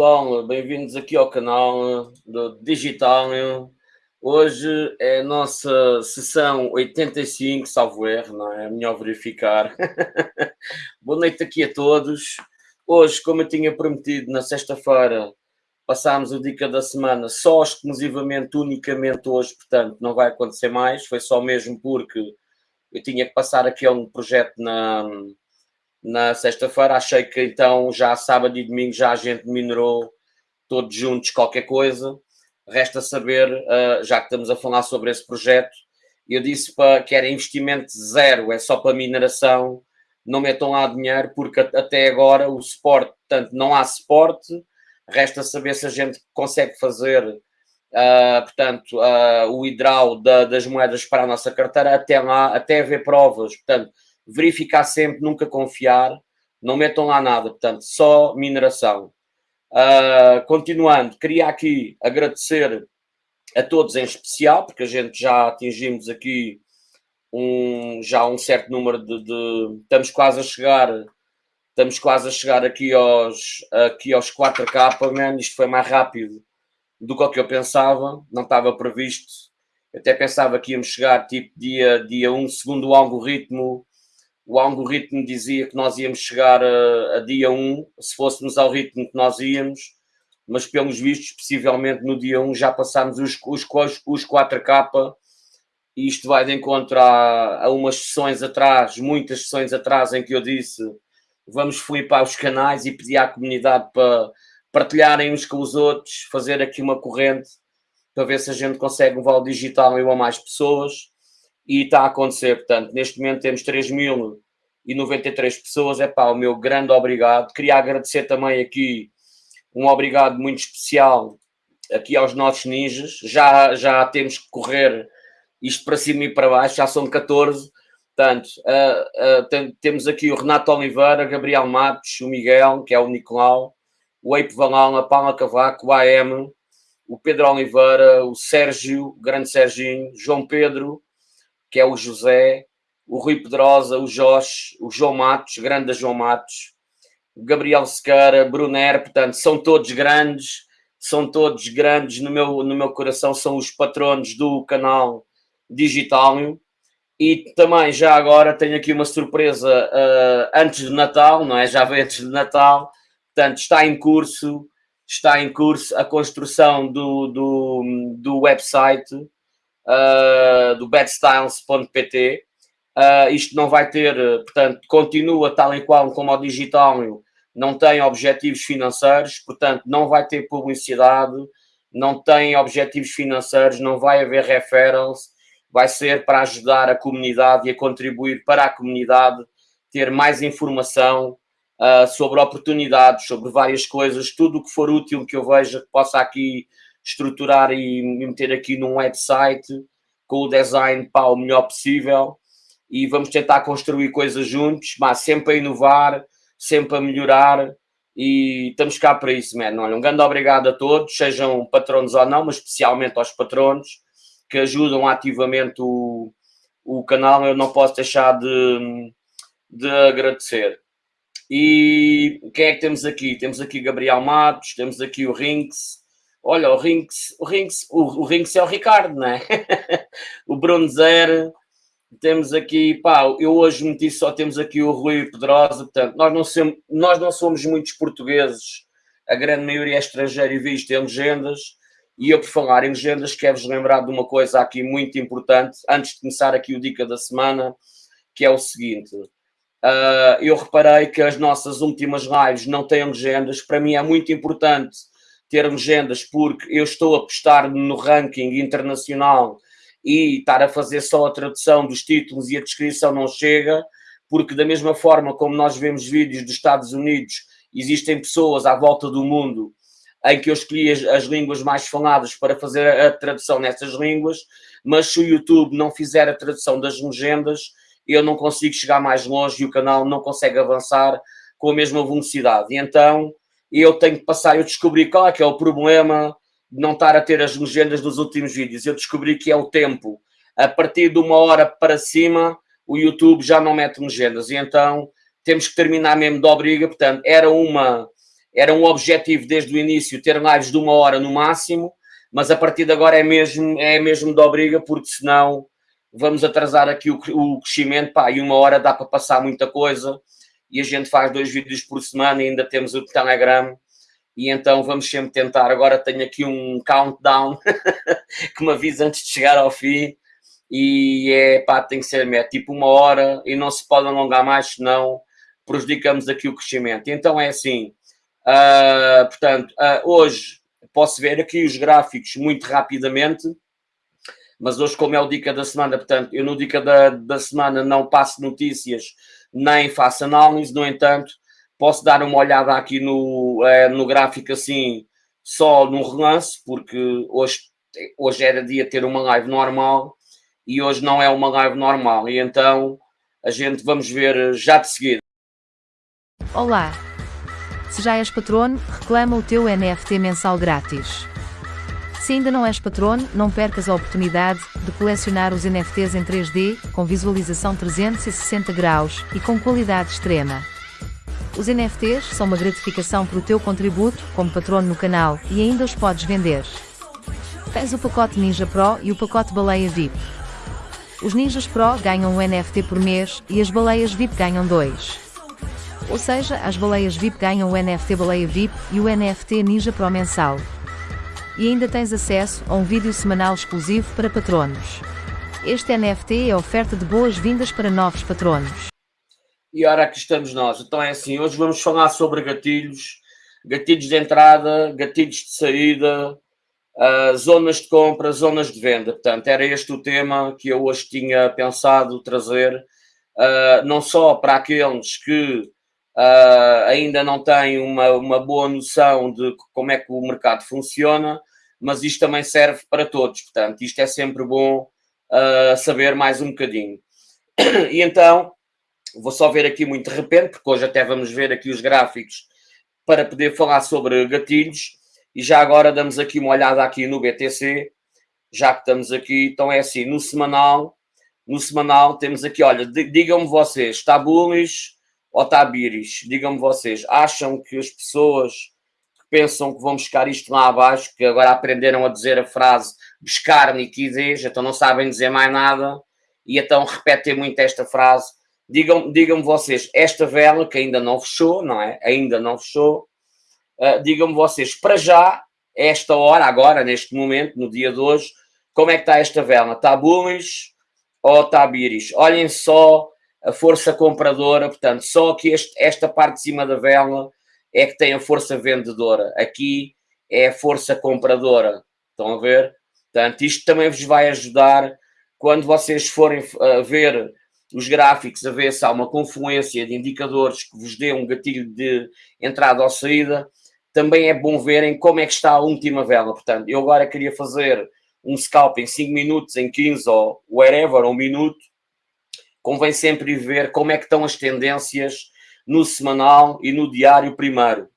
pessoal, bem-vindos aqui ao canal do Digital. Hoje é a nossa sessão 85, salvo erro, não é? é melhor verificar. Boa noite aqui a todos. Hoje, como eu tinha prometido na sexta-feira, passámos o Dica da Semana só exclusivamente, unicamente hoje, portanto não vai acontecer mais, foi só mesmo porque eu tinha que passar aqui a um projeto na, na sexta-feira, achei que então já sábado e domingo já a gente minerou todos juntos qualquer coisa, resta saber, uh, já que estamos a falar sobre esse projeto, eu disse para, que era investimento zero, é só para mineração, não metam lá dinheiro, porque até agora o suporte, portanto, não há suporte, Resta saber se a gente consegue fazer, uh, portanto, uh, o hidral da, das moedas para a nossa carteira. Até lá, até haver provas. Portanto, verificar sempre, nunca confiar, não metam lá nada. Portanto, só mineração. Uh, continuando, queria aqui agradecer a todos em especial, porque a gente já atingimos aqui um, já um certo número de, de, Estamos quase a chegar Estamos quase a chegar aqui aos, aqui aos 4K, man. Isto foi mais rápido do que o que eu pensava, não estava previsto. Até pensava que íamos chegar tipo dia, dia 1, segundo o algoritmo. O algoritmo dizia que nós íamos chegar a, a dia 1, se fôssemos ao ritmo que nós íamos, mas pelos vistos, possivelmente no dia 1 já passámos os, os, os 4K e isto vai de encontro a, umas sessões atrás, muitas sessões atrás, em que eu disse vamos flipar os canais e pedir à comunidade para partilharem uns com os outros, fazer aqui uma corrente para ver se a gente consegue levar o digital a mais pessoas e está a acontecer, portanto, neste momento temos 3.093 pessoas, é pá, o meu grande obrigado, queria agradecer também aqui um obrigado muito especial aqui aos nossos ninjas, já, já temos que correr isto para cima e para baixo, já são 14, Portanto, uh, uh, tem, temos aqui o Renato Oliveira, Gabriel Matos, o Miguel, que é o Nicolau, o Eipe Valão, a Paula Cavaco, o AM, o Pedro Oliveira, o Sérgio, o grande Serginho, João Pedro, que é o José, o Rui Pedrosa, o Jorge, o João Matos, grande João Matos, o Gabriel Sequeira, Brunner, portanto, são todos grandes, são todos grandes no meu, no meu coração, são os patronos do canal Digital e também, já agora, tenho aqui uma surpresa uh, antes de Natal, não é? Já veio antes de Natal, portanto, está em curso, está em curso a construção do, do, do website uh, do badstyles.pt. Uh, isto não vai ter, portanto, continua tal e qual como o digital, não tem objetivos financeiros, portanto, não vai ter publicidade, não tem objetivos financeiros, não vai haver referrals, vai ser para ajudar a comunidade e a contribuir para a comunidade ter mais informação uh, sobre oportunidades, sobre várias coisas, tudo o que for útil que eu veja que possa aqui estruturar e meter aqui num website com o design para o melhor possível e vamos tentar construir coisas juntos, mas sempre a inovar, sempre a melhorar e estamos cá para isso, mano. Olha, um grande obrigado a todos, sejam patronos ou não, mas especialmente aos patronos que ajudam ativamente o, o canal, eu não posso deixar de, de agradecer. E quem é que temos aqui? Temos aqui Gabriel Matos, temos aqui o Rinks. Olha, o Rinks, o Rinks, o, o Rinks é o Ricardo, não é? o Bruno Zer. Temos aqui, pá, eu hoje meti só, temos aqui o Rui Pedrosa, portanto, nós não, somos, nós não somos muitos portugueses, a grande maioria é estrangeira e visto em legendas, e eu, por falar em legendas, quero-vos lembrar de uma coisa aqui muito importante, antes de começar aqui o Dica da Semana, que é o seguinte. Uh, eu reparei que as nossas últimas lives não têm legendas. Para mim é muito importante ter legendas porque eu estou a apostar no ranking internacional e estar a fazer só a tradução dos títulos e a descrição não chega, porque da mesma forma como nós vemos vídeos dos Estados Unidos, existem pessoas à volta do mundo em que eu escolhi as, as, línguas mais faladas para fazer a tradução nessas línguas, mas se o YouTube não fizer a tradução das legendas, eu não consigo chegar mais longe e o canal não consegue avançar com a mesma velocidade. E então eu tenho que passar, eu descobri qual é que é o problema de não estar a ter as legendas dos últimos vídeos. Eu descobri que é o tempo. A partir de uma hora para cima, o YouTube já não mete legendas. E então temos que terminar mesmo de obriga. Portanto, era uma era um objetivo desde o início ter lives de uma hora no máximo, mas a partir de agora é mesmo, é mesmo de obriga, porque senão vamos atrasar aqui o, o crescimento, pá, e uma hora dá para passar muita coisa, e a gente faz dois vídeos por semana e ainda temos o Telegram, e então vamos sempre tentar. Agora tenho aqui um countdown que me avisa antes de chegar ao fim, e é pá, tem que ser é tipo uma hora e não se pode alongar mais, senão prejudicamos aqui o crescimento. Então é assim, uh, portanto, uh, hoje posso ver aqui os gráficos muito rapidamente, mas hoje, como é o dica da semana, portanto, eu no dica da, da semana não passo notícias nem faço análise, no entanto, posso dar uma olhada aqui no, uh, no gráfico assim, só no relance, porque hoje, hoje era dia ter uma live normal e hoje não é uma live normal, e então a gente vamos ver já de seguida. Olá! Se já és patrono, reclama o teu NFT mensal grátis. Se ainda não és patrono, não percas a oportunidade de colecionar os NFTs em 3D, com visualização 360 graus e com qualidade extrema. Os NFTs são uma gratificação para o teu contributo como patrono no canal e ainda os podes vender. Tens o pacote Ninja Pro e o pacote Baleia VIP. Os Ninjas Pro ganham um NFT por mês e as baleias VIP ganham dois. Ou seja, as baleias VIP ganham o NFT Baleia VIP e o NFT Ninja Pro mensal. E ainda tens acesso a um vídeo semanal exclusivo para patronos. Este NFT é oferta de boas-vindas para novos patronos. E ora aqui estamos nós. Então é assim, hoje vamos falar sobre gatilhos, gatilhos de entrada, gatilhos de saída, uh, zonas de compra, zonas de venda. Portanto, era este o tema que eu hoje tinha pensado trazer, uh, não só para aqueles que uh, ainda não têm uma, uma boa noção de como é que o mercado funciona, mas isto também serve para todos. Portanto, isto é sempre bom saber mais um bocadinho. E então, vou só ver aqui muito de repente, porque hoje até vamos ver aqui os gráficos para poder falar sobre gatilhos. E já agora damos aqui uma olhada aqui no BTC, já que estamos aqui. Então é assim, no semanal, no semanal temos aqui, olha, digam-me vocês, está bullish ou está bearish? Digam-me vocês, acham que as pessoas pensam que vão buscar isto lá abaixo, que agora aprenderam a dizer a frase buscar liquidez, então não sabem dizer mais nada, e então repetem muito esta frase. Digam-me digam vocês, esta vela que ainda não fechou, não é? Ainda não fechou, Uh, Digam-me vocês, para já, esta hora, agora, neste momento, no dia de hoje, como é que está esta vela? Está bullish ou está bearish? Olhem só a força compradora, portanto, só que este, esta parte de cima da vela é que tem a força vendedora. Aqui é a força compradora. Estão a ver? Portanto, isto também vos vai ajudar quando vocês forem uh, ver os gráficos, a ver se há uma confluência de indicadores que vos dê um gatilho de entrada ou saída também é bom verem como é que está a última vela. Portanto, eu agora queria fazer um scalp em 5 minutos, em 15 ou wherever, um minuto. Convém sempre ver como é que estão as tendências no semanal e no diário primeiro.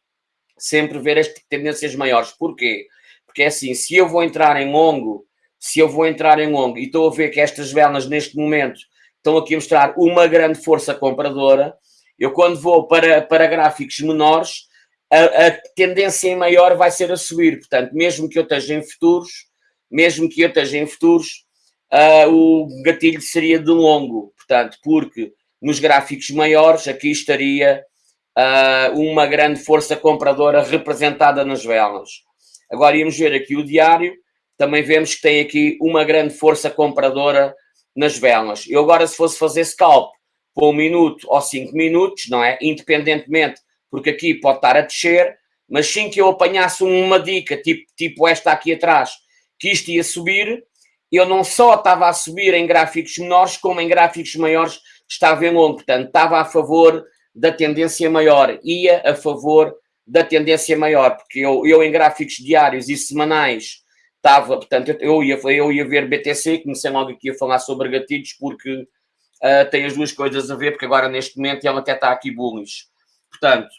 Sempre ver as tendências maiores. Porquê? Porque é assim, se eu vou entrar em longo, se eu vou entrar em longo e estou a ver que estas velas neste momento estão aqui a mostrar uma grande força compradora, eu quando vou para, para gráficos menores, a, a, tendência em maior vai ser a subir. Portanto, mesmo que eu esteja em futuros, mesmo que eu esteja em futuros, uh, o gatilho seria de longo. Portanto, porque nos gráficos maiores aqui estaria uh, uma grande força compradora representada nas velas. Agora íamos ver aqui o diário, também vemos que tem aqui uma grande força compradora nas velas. Eu agora, se fosse fazer scalp por um minuto ou cinco minutos, não é? Independentemente porque aqui pode estar a descer, mas sim que eu apanhasse uma dica, tipo, tipo esta aqui atrás, que isto ia subir, eu não só estava a subir em gráficos menores, como em gráficos maiores estava em longo, portanto, estava a favor da tendência maior, ia a favor da tendência maior, porque eu, eu em gráficos diários e semanais estava, portanto, eu ia, eu ia ver BTC, comecei logo aqui a falar sobre gatilhos, porque uh, tem as duas coisas a ver, porque agora neste momento ela até está aqui bullish. Portanto,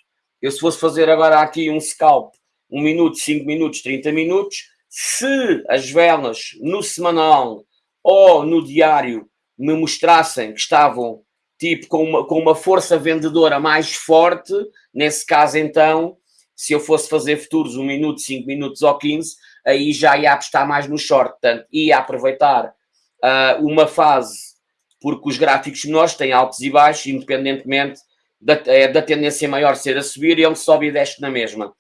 eu se fosse fazer agora aqui um scalp, um minuto, cinco minutos, 30 minutos, se as velas no semanal ou no diário me mostrassem que estavam tipo com uma, com uma força vendedora mais forte, nesse caso então, Se eu fosse fazer futuros 1 minuto, 5 minutos ou 15, aí já ia apostar mais no short, portanto, ia aproveitar uh, uma fase, porque os gráficos menores têm altos e baixos, independentemente da, é, da tendência maior ser a subir, ele sobe e desce na mesma.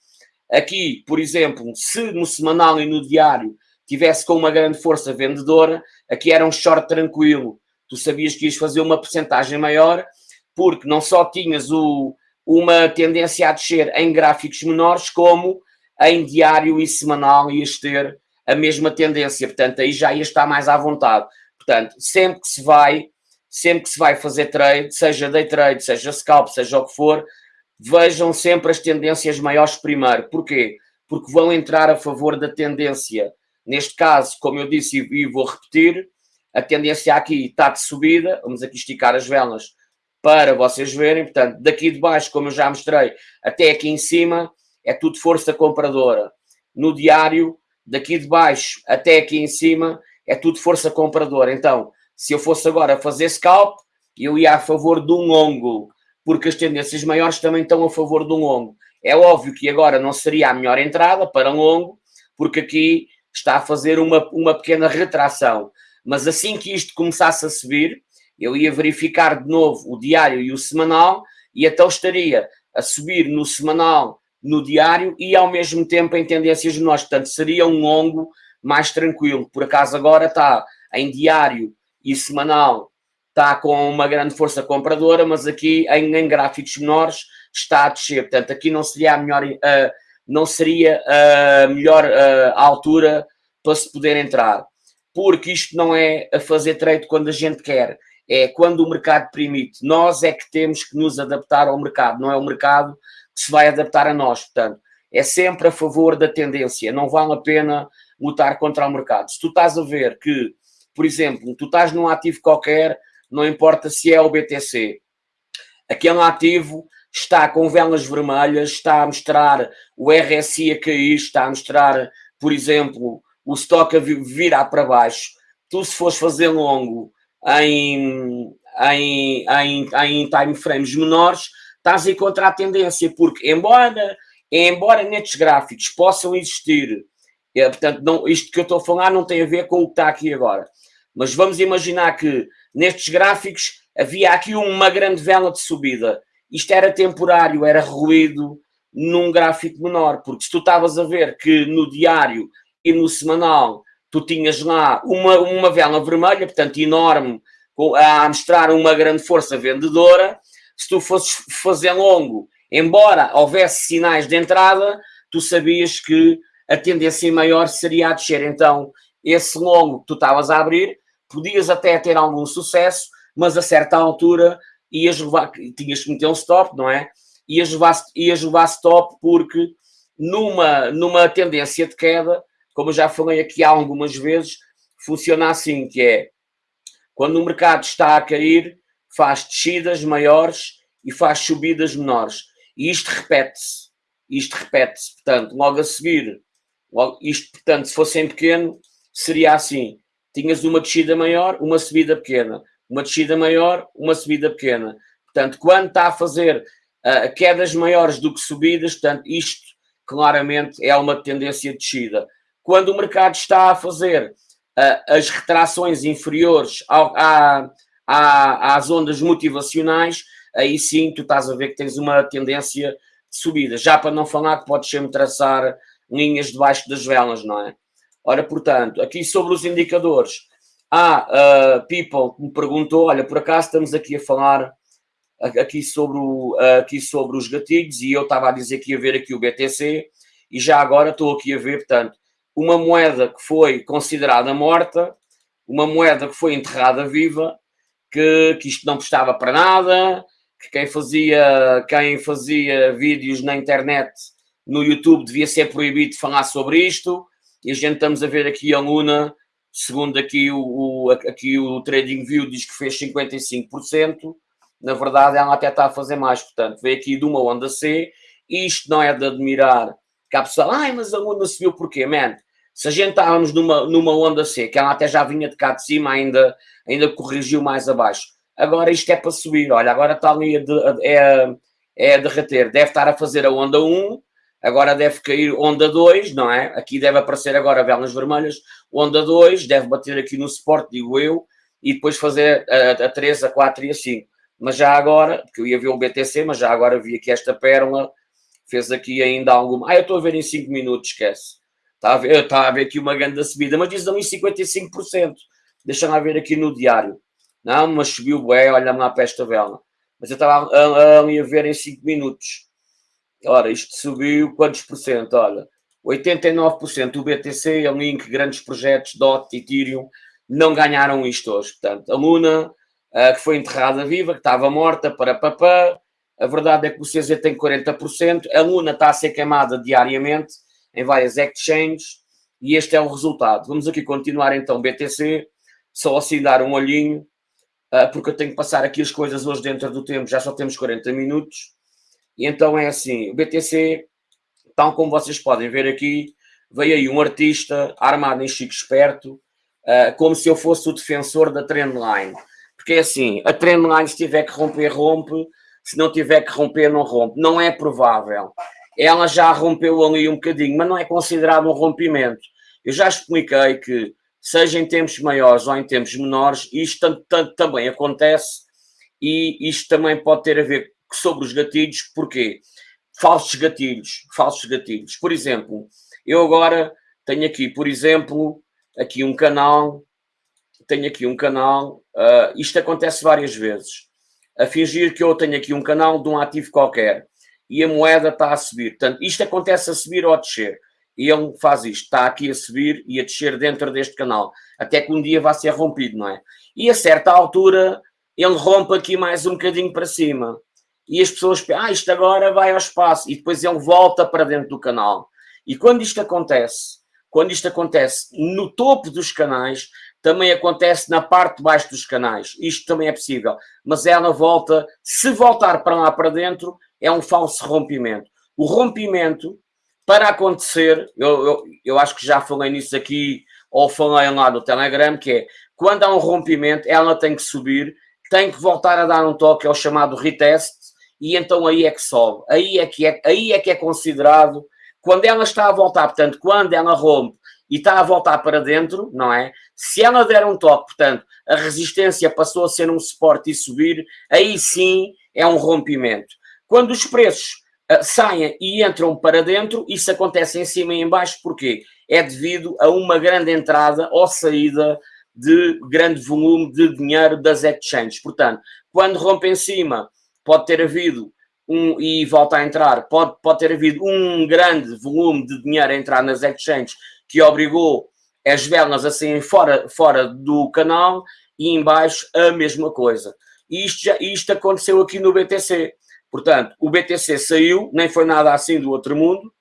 Aqui, por exemplo, se no semanal e no diário tivesse com uma grande força vendedora, aqui era um short tranquilo. Tu sabias que ias fazer uma porcentagem maior, porque não só tinhas o, uma tendência a descer em gráficos menores, como em diário e semanal ias ter a mesma tendência. Portanto, aí já ia estar mais à vontade. Portanto, sempre que se vai, sempre que se vai fazer trade, seja day trade, seja scalp, seja o que for, vejam sempre as tendências maiores primeiro. Porquê? Porque vão entrar a favor da tendência. Neste caso, como eu disse e vou repetir, a tendência aqui está de subida. Vamos aqui esticar as velas para vocês verem. Portanto, daqui de baixo, como eu já mostrei, até aqui em cima, é tudo força compradora. No diário, daqui de baixo até aqui em cima, é tudo força compradora. Então, se eu fosse agora fazer scalp, eu ia a favor de um longo porque as tendências maiores também estão a favor do longo. É óbvio que agora não seria a melhor entrada para longo, porque aqui está a fazer uma, uma pequena retração. Mas assim que isto começasse a subir, eu ia verificar de novo o diário e o semanal, e então estaria a subir no semanal, no diário e ao mesmo tempo em tendências menores. Portanto, seria um longo mais tranquilo. Por acaso agora está em diário e semanal está com uma grande força compradora, mas aqui em, em gráficos menores está a descer. Portanto, aqui não seria a melhor, uh, não seria a melhor uh, altura para se poder entrar. Porque isto não é a fazer trade quando a gente quer, é quando o mercado permite. Nós é que temos que nos adaptar ao mercado, não é o mercado que se vai adaptar a nós. Portanto, é sempre a favor da tendência, não vale a pena lutar contra o mercado. Se tu estás a ver que, por exemplo, tu estás num ativo qualquer, não importa se é o BTC. Aquele ativo está com velas vermelhas, está a mostrar o RSI a cair, está a mostrar, por exemplo, o estoque a virar para baixo. Tu, se fores fazer longo em, em, em, em time frames menores, estás a encontrar a tendência, porque embora, embora nestes gráficos possam existir, é, portanto, não, isto que eu estou a falar não tem a ver com o que está aqui agora, mas vamos imaginar que nestes gráficos havia aqui uma grande vela de subida. Isto era temporário, era ruído num gráfico menor, porque se tu estavas a ver que no diário e no semanal tu tinhas lá uma, uma vela vermelha, portanto enorme, a mostrar uma grande força vendedora, se tu fosses fazer longo, embora houvesse sinais de entrada, tu sabias que a tendência maior seria a descer. Então, esse longo que tu estavas a abrir podias até ter algum sucesso, mas a certa altura ias levar, tinhas que meter um stop, não é? Ias levar, ias levar stop porque numa, numa tendência de queda, como já falei aqui algumas vezes, funciona assim, que é quando o mercado está a cair, faz descidas maiores e faz subidas menores. E isto repete-se. Isto repete-se. Portanto, logo a seguir, logo, isto, portanto, se fosse em pequeno, seria assim tinhas uma descida maior, uma subida pequena, uma descida maior, uma subida pequena. Portanto, quando está a fazer uh, quedas maiores do que subidas, portanto, isto claramente é uma tendência de descida. Quando o mercado está a fazer uh, as retrações inferiores ao, à, à, às ondas motivacionais, aí sim tu estás a ver que tens uma tendência de subida. Já para não falar que podes sempre traçar linhas debaixo das velas, não é? Ora, portanto, aqui sobre os indicadores, há uh, people que me perguntou, olha, por acaso estamos aqui a falar aqui sobre, o, aqui sobre os gatilhos e eu estava a dizer que ia ver aqui o BTC e já agora estou aqui a ver, portanto, uma moeda que foi considerada morta, uma moeda que foi enterrada viva, que, que isto não prestava para nada, que quem fazia, quem fazia vídeos na internet, no YouTube, devia ser proibido de falar sobre isto, e a gente estamos a ver aqui a Luna, segundo aqui o, o, aqui o TradingView diz que fez 55%, na verdade ela até está a fazer mais, portanto, veio aqui de uma onda C, isto não é de admirar, que a pessoa, ai, mas a Luna subiu porquê, man? Se a gente estávamos numa, numa onda C, que ela até já vinha de cá de cima, ainda, ainda corrigiu mais abaixo. Agora isto é para subir, olha, agora está ali a, de, é, é a derreter, deve estar a fazer a onda 1, agora deve cair onda 2, não é? Aqui deve aparecer agora velas vermelhas, onda 2, deve bater aqui no suporte, digo eu, e depois fazer a, a 3, a 4 e a 5. Mas já agora, porque eu ia ver o BTC, mas já agora vi aqui esta pérola, fez aqui ainda alguma. Ah, eu estou a ver em 5 minutos, esquece. Está a ver, está a ver aqui uma grande subida, mas diz ali 55%. Deixa-me ver aqui no diário. Não, mas subiu bem, olha-me lá para esta vela. Mas eu estava ali a ver em 5 minutos. Ora, isto subiu quantos por cento? Olha, 89% o BTC, a Link, grandes projetos, DOT, Ethereum, não ganharam isto hoje. Portanto, a Luna, uh, que foi enterrada viva, que estava morta, para papá. A verdade é que o CZ tem 40%. A Luna está a ser queimada diariamente em várias exchanges e este é o resultado. Vamos aqui continuar então BTC, só assim dar um olhinho, uh, porque eu tenho que passar aqui as coisas hoje dentro do tempo, já só temos 40 minutos. E então é assim, o BTC, tal como vocês podem ver aqui, veio aí um artista armado em chico esperto, uh, como se eu fosse o defensor da trendline. Porque é assim, a trendline se tiver que romper, rompe, se não tiver que romper, não rompe. Não é provável. Ela já rompeu ali um bocadinho, mas não é considerado um rompimento. Eu já expliquei que, seja em tempos maiores ou em tempos menores, isto também acontece e isto também pode ter a ver sobre os gatilhos, porquê? Falsos gatilhos, falsos gatilhos. Por exemplo, eu agora tenho aqui, por exemplo, aqui um canal, tenho aqui um canal, uh, isto acontece várias vezes, a fingir que eu tenho aqui um canal de um ativo qualquer e a moeda está a subir. Portanto, isto acontece a subir ou a descer. E ele faz isto, está aqui a subir e a descer dentro deste canal, até que um dia vai ser rompido, não é? E a certa altura ele rompe aqui mais um bocadinho para cima e as pessoas pensam, ah, isto agora vai ao espaço, e depois ele volta para dentro do canal. E quando isto acontece, quando isto acontece no topo dos canais, também acontece na parte de baixo dos canais. Isto também é possível. Mas ela volta, se voltar para lá para dentro, é um falso rompimento. O rompimento, para acontecer, eu, eu, eu acho que já falei nisso aqui, ou falei lá no Telegram, que é, quando há um rompimento, ela tem que subir, tem que voltar a dar um toque, é o chamado retest, e então aí é que sobe, aí é que é, aí é que é considerado, quando ela está a voltar, portanto, quando ela rompe e está a voltar para dentro, não é? Se ela der um toque, portanto, a resistência passou a ser um suporte e subir, aí sim é um rompimento. Quando os preços uh, saem e entram para dentro, isso acontece em cima e em baixo, porquê? É devido a uma grande entrada ou saída de grande volume de dinheiro das exchanges. Portanto, quando rompe em cima pode ter havido um, e volta a entrar, pode, pode ter havido um grande volume de dinheiro a entrar nas exchanges que obrigou as velas a saírem fora, fora do canal e embaixo a mesma coisa. E isto, já, isto aconteceu aqui no BTC. Portanto, o BTC saiu, nem foi nada assim do outro mundo.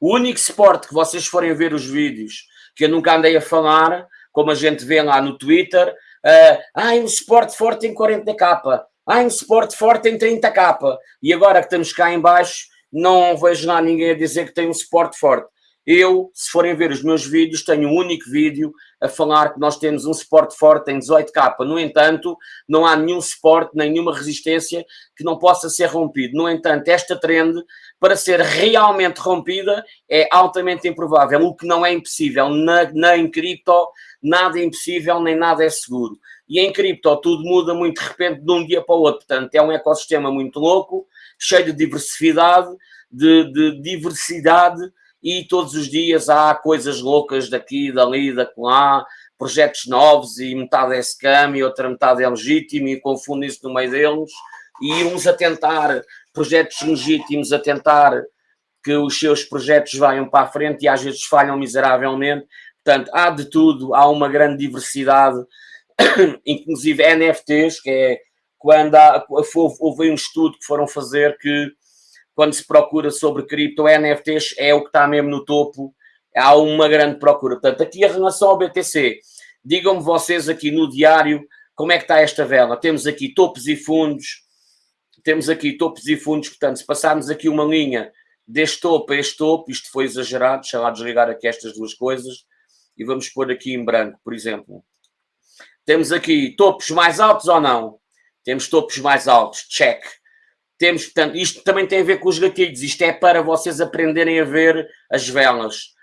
O único suporte que vocês forem ver os vídeos, que eu nunca andei a falar, como a gente vê lá no Twitter, uh, ah, um suporte forte em 40k, ah, um suporte forte em 30k. E agora que estamos cá em baixo, não vejo lá ninguém a dizer que tem um suporte forte. Eu, se forem ver os meus vídeos, tenho um único vídeo a falar que nós temos um suporte forte em 18K. No entanto, não há nenhum suporte, nenhuma resistência que não possa ser rompido. No entanto, esta trend, para ser realmente rompida, é altamente improvável, o que não é impossível. Na, na em cripto, nada é impossível, nem nada é seguro. E em cripto tudo muda muito de repente de um dia para o outro. Portanto, é um ecossistema muito louco, cheio de diversidade, de, de diversidade, e todos os dias há coisas loucas daqui, dali, lá, projetos novos e metade é scam e outra metade é legítimo e confundem-se no meio deles e uns a tentar, projetos legítimos a tentar que os seus projetos vayam para a frente e às vezes falham miseravelmente. Portanto, há de tudo, há uma grande diversidade inclusive NFTs, que é quando há, houve um estudo que foram fazer que quando se procura sobre cripto, NFTs é o que está mesmo no topo, há uma grande procura. Portanto, aqui a relação ao BTC, digam-me vocês aqui no diário como é que está esta vela. Temos aqui topos e fundos, temos aqui topos e fundos, portanto, se passarmos aqui uma linha deste topo a este topo, isto foi exagerado, deixa lá desligar aqui estas duas coisas, e vamos pôr aqui em branco, por exemplo. Temos aqui topos mais altos ou não? Temos topos mais altos, check. Temos, portanto, isto também tem a ver com os gatilhos, isto é para vocês aprenderem a ver as velas.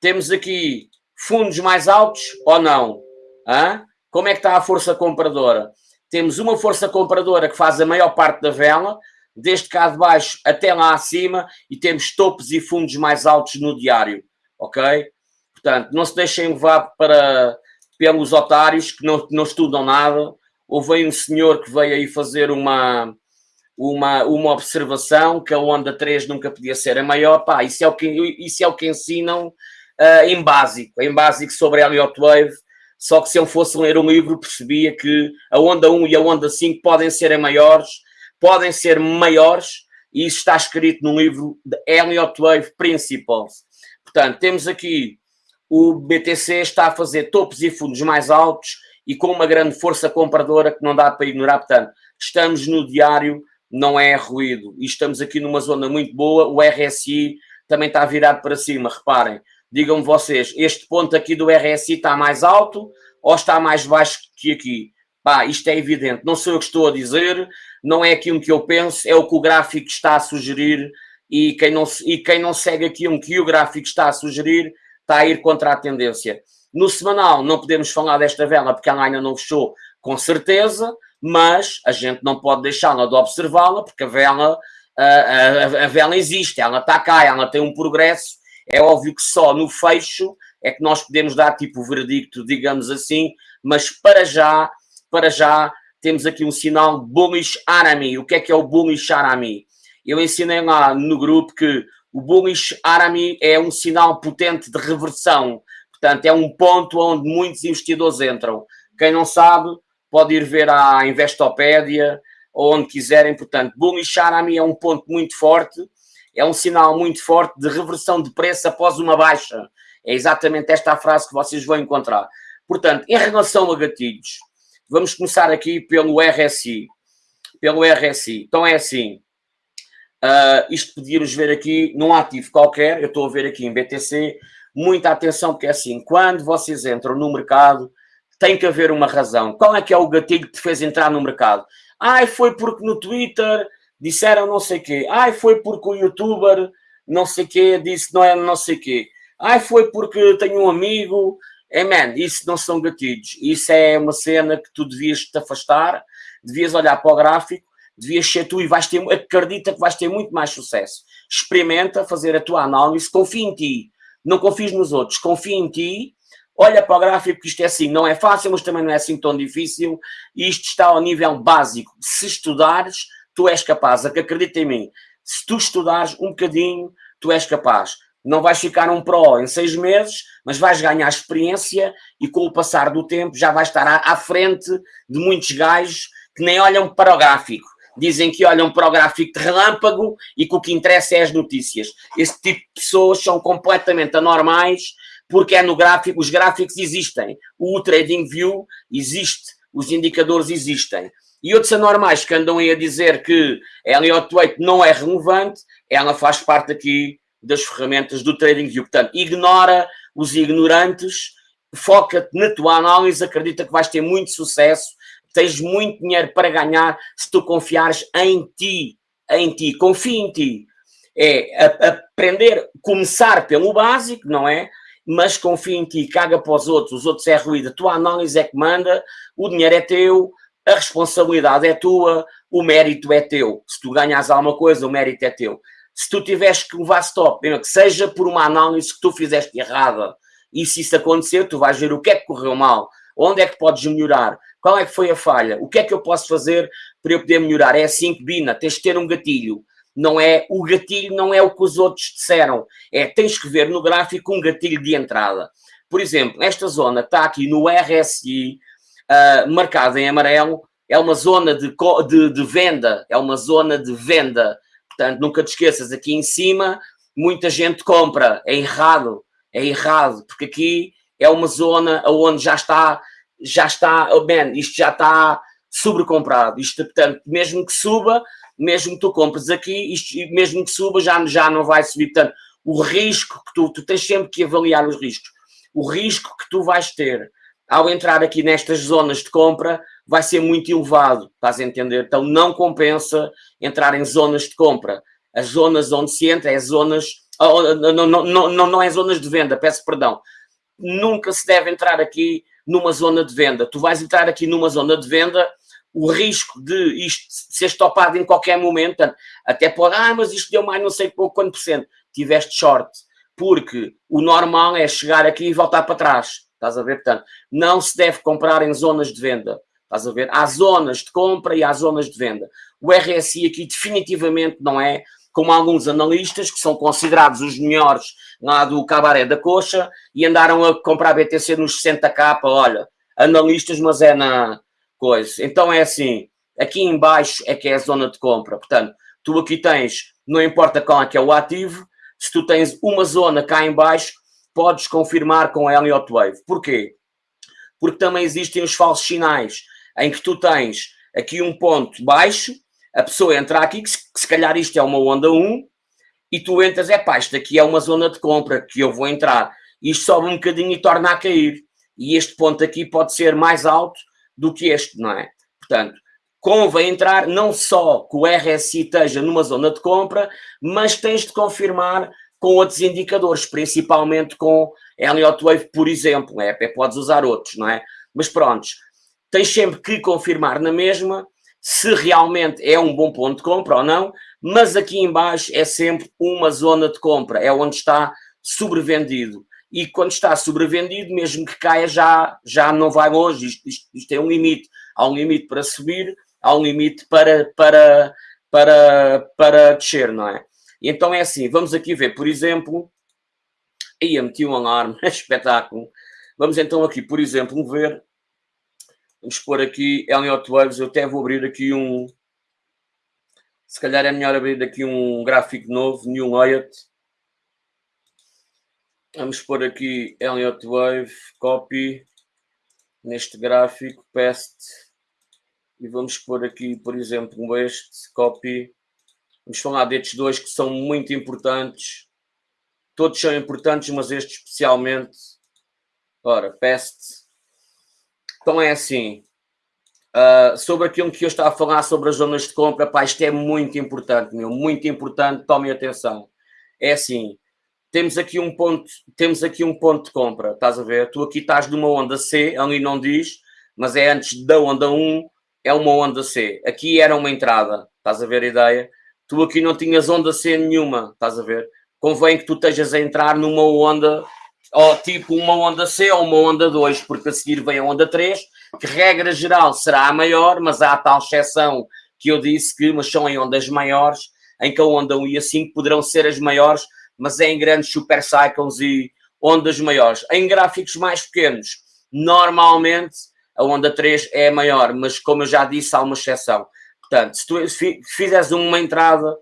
Temos aqui fundos mais altos ou não? Hã? Como é que está a força compradora? Temos uma força compradora que faz a maior parte da vela, desde cá de baixo até lá acima, e temos topos e fundos mais altos no diário, ok? Portanto, não se deixem levar para, pelos otários que não, não estudam nada. Houve aí um senhor que veio aí fazer uma, uma, uma observação que a onda 3 nunca podia ser a maior. Pá, isso é o que, isso é o que ensinam uh, em básico, em básico sobre a Elliott Wave. Só que se eu fosse ler um livro, percebia que a onda 1 e a onda 5 podem ser maiores, podem ser maiores, e isso está escrito no livro de Elliott Wave Principles. Portanto, temos aqui o BTC está a fazer topos e fundos mais altos e com uma grande força compradora que não dá para ignorar. Portanto, estamos no diário, não é ruído. E estamos aqui numa zona muito boa. O RSI também está virado para cima. Reparem, digam-me vocês, este ponto aqui do RSI está mais alto ou está mais baixo que aqui? Pá, isto é evidente, não sou eu que estou a dizer, não é aquilo que eu penso, é o que o gráfico está a sugerir e quem não, e quem não segue aquilo que o gráfico está a sugerir está a ir contra a tendência. No semanal não podemos falar desta vela porque ela ainda não fechou com certeza, mas a gente não pode deixá-la de observá-la porque a vela, a, a, a, vela existe, ela está cá, ela tem um progresso é óbvio que só no fecho é que nós podemos dar tipo o veredicto, digamos assim, mas para já, para já, temos aqui um sinal bullish arami. O que é que é o bullish arami? Eu ensinei lá no grupo que o bullish arami é um sinal potente de reversão. Portanto, é um ponto onde muitos investidores entram. Quem não sabe, pode ir ver a Investopédia ou onde quiserem. Portanto, bullish arami é um ponto muito forte é um sinal muito forte de reversão de preço após uma baixa. É exatamente esta a frase que vocês vão encontrar. Portanto, em relação a gatilhos, vamos começar aqui pelo RSI. Pelo RSI. Então é assim, uh, isto podíamos ver aqui num ativo qualquer, eu estou a ver aqui em BTC, muita atenção, porque é assim, quando vocês entram no mercado, tem que haver uma razão. Qual é que é o gatilho que te fez entrar no mercado? Ai, foi porque no Twitter disseram não sei quê. Ai, foi porque o youtuber não sei quê disse não é não sei quê. Ai, foi porque tenho um amigo. É, man, isso não são gatilhos. Isso é uma cena que tu devias te afastar, devias olhar para o gráfico, devias ser tu e vais ter, acredita que vais ter muito mais sucesso. Experimenta fazer a tua análise, confia em ti. Não confies nos outros, confia em ti. Olha para o gráfico, isto é assim, não é fácil, mas também não é assim tão difícil. E isto está ao nível básico. Se estudares, tu és capaz, acredita em mim. Se tu estudares um bocadinho, tu és capaz. Não vais ficar um pró em seis meses, mas vais ganhar experiência e com o passar do tempo já vais estar à, à frente de muitos gajos que nem olham para o gráfico. Dizem que olham para o gráfico de relâmpago e que o que interessa é as notícias. Esse tipo de pessoas são completamente anormais porque é no gráfico, os gráficos existem. O Trading View existe, os indicadores existem e outros anormais que andam aí a dizer que a Elliott Wave não é relevante, ela faz parte aqui das ferramentas do TradingView. Portanto, ignora os ignorantes, foca-te na tua análise, acredita que vais ter muito sucesso, tens muito dinheiro para ganhar se tu confiares em ti, em ti, confia em ti. É aprender, começar pelo básico, não é? Mas confia em ti, caga para os outros, os outros é ruído, a tua análise é que manda, o dinheiro é teu, a responsabilidade é tua, o mérito é teu. Se tu ganhas alguma coisa, o mérito é teu. Se tu tiveres que levar stop, que seja por uma análise que tu fizeste errada, e se isso acontecer, tu vais ver o que é que correu mal, onde é que podes melhorar, qual é que foi a falha, o que é que eu posso fazer para eu poder melhorar. É assim que, Bina, tens de ter um gatilho. Não é, o gatilho não é o que os outros disseram. É, tens que ver no gráfico um gatilho de entrada. Por exemplo, esta zona está aqui no RSI, uh, marcado em amarelo, é uma zona de, de, de, venda, é uma zona de venda. Portanto, nunca te esqueças, aqui em cima muita gente compra, é errado, é errado, porque aqui é uma zona onde já está, já está, oh man, isto já está sobrecomprado. Isto, portanto, mesmo que suba, mesmo que tu compres aqui, isto, mesmo que suba, já, já não vai subir. Portanto, o risco que tu, tu tens sempre que avaliar os riscos. O risco que tu vais ter ao entrar aqui nestas zonas de compra, vai ser muito elevado, estás a entender? Então não compensa entrar em zonas de compra. As zonas onde se entra é zonas, oh, não, não, não, não é zonas de venda, peço perdão. Nunca se deve entrar aqui numa zona de venda. Tu vais entrar aqui numa zona de venda, o risco de isto ser estopado em qualquer momento, até pode, ah, mas isto deu mais não sei pouco quanto por cento, tiveste short, porque o normal é chegar aqui e voltar para trás, estás a ver? Portanto, não se deve comprar em zonas de venda, estás a ver? Há zonas de compra e há zonas de venda. O RSI aqui definitivamente não é como alguns analistas que são considerados os melhores lá do cabaré da coxa e andaram a comprar BTC nos 60k, olha, analistas, mas é na coisa. Então é assim, aqui em baixo é que é a zona de compra, portanto, tu aqui tens, não importa qual é que é o ativo, se tu tens uma zona cá em baixo, podes confirmar com a Elliott Wave. Porquê? Porque também existem os falsos sinais, em que tu tens aqui um ponto baixo, a pessoa entra aqui, que se, que se calhar isto é uma onda 1, e tu entras, é pá, isto aqui é uma zona de compra que eu vou entrar. Isto sobe um bocadinho e torna a cair. E este ponto aqui pode ser mais alto do que este, não é? Portanto, convém entrar não só que o RSI esteja numa zona de compra, mas tens de confirmar com outros indicadores, principalmente com Elliott Wave, por exemplo, é, podes usar outros, não é? Mas pronto, tens sempre que confirmar na mesma se realmente é um bom ponto de compra ou não, mas aqui embaixo é sempre uma zona de compra, é onde está sobrevendido. E quando está sobrevendido, mesmo que caia, já, já não vai longe, isto, isto, isto tem um limite. Há um limite para subir, há um limite para, para, para, para descer, não é? Então é assim, vamos aqui ver, por exemplo, aí meti um alarme, espetáculo. Vamos então aqui, por exemplo, ver Vamos pôr aqui Elliott Waves. Eu até vou abrir aqui um. Se calhar é melhor abrir aqui um gráfico novo, New Layout. Vamos pôr aqui Elliott Wave, copy, neste gráfico, paste. E vamos pôr aqui, por exemplo, este, copy. Vamos falar destes dois que são muito importantes. Todos são importantes, mas este especialmente. Ora, paste então é assim, uh, sobre aquilo que eu estava a falar sobre as zonas de compra, pá, isto é muito importante, meu, muito importante, tomem atenção. É assim, temos aqui um ponto, temos aqui um ponto de compra, estás a ver? Tu aqui estás numa onda C, ali não diz, mas é antes da onda 1, é uma onda C. Aqui era uma entrada, estás a ver a ideia? Tu aqui não tinhas onda C nenhuma, estás a ver? Convém que tu estejas a entrar numa onda ou tipo uma onda C ou uma onda 2, porque a seguir vem a onda 3, que regra geral será a maior, mas há a tal exceção que eu disse que, mas são em ondas maiores, em que a onda 1 e a 5 poderão ser as maiores, mas é em grandes super cycles e ondas maiores. Em gráficos mais pequenos, normalmente a onda 3 é maior, mas como eu já disse, há uma exceção. Portanto, se tu fizeres uma entrada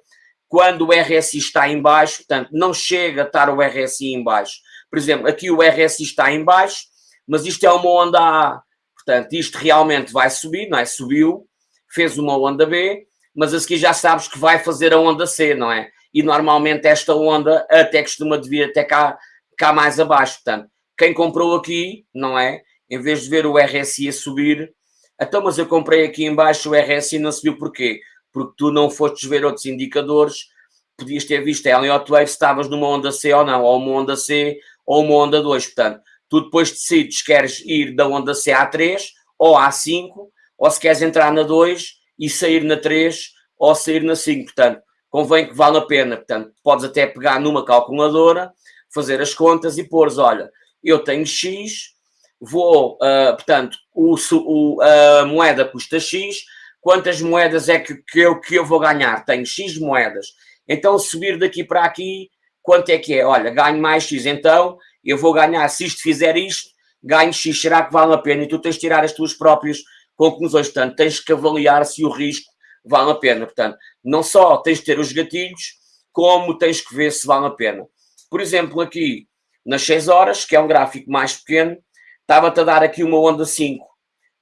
quando o RSI está em baixo, portanto, não chega a estar o RSI em baixo, por exemplo, aqui o RSI está em baixo, mas isto é uma onda A. Portanto, isto realmente vai subir, não é? Subiu, fez uma onda B, mas a seguir já sabes que vai fazer a onda C, não é? E normalmente esta onda até costuma vir até cá, cá mais abaixo. Portanto, quem comprou aqui, não é? Em vez de ver o RSI a subir, então, mas eu comprei aqui em baixo, o RSI não subiu porquê? Porque tu não fostes ver outros indicadores, podias ter visto a Elliott Wave se estavas numa onda C ou não, ou uma onda C ou uma onda 2. Portanto, tu depois decides queres ir da onda C à 3 ou à 5, ou se queres entrar na 2 e sair na 3 ou sair na 5. Portanto, convém que vale a pena. Portanto, podes até pegar numa calculadora, fazer as contas e pôres, olha, eu tenho X, vou, uh, portanto, o, o, a moeda custa X, quantas moedas é que, que, eu, que eu vou ganhar? Tenho X moedas. Então, subir daqui para aqui Quanto é que é? Olha, ganho mais X, então eu vou ganhar, se isto fizer isto, ganho X, será que vale a pena? E tu tens de tirar as tuas próprias conclusões, portanto, tens que avaliar se o risco vale a pena. Portanto, não só tens de ter os gatilhos, como tens que ver se vale a pena. Por exemplo, aqui nas 6 horas, que é um gráfico mais pequeno, estava-te a dar aqui uma onda 5.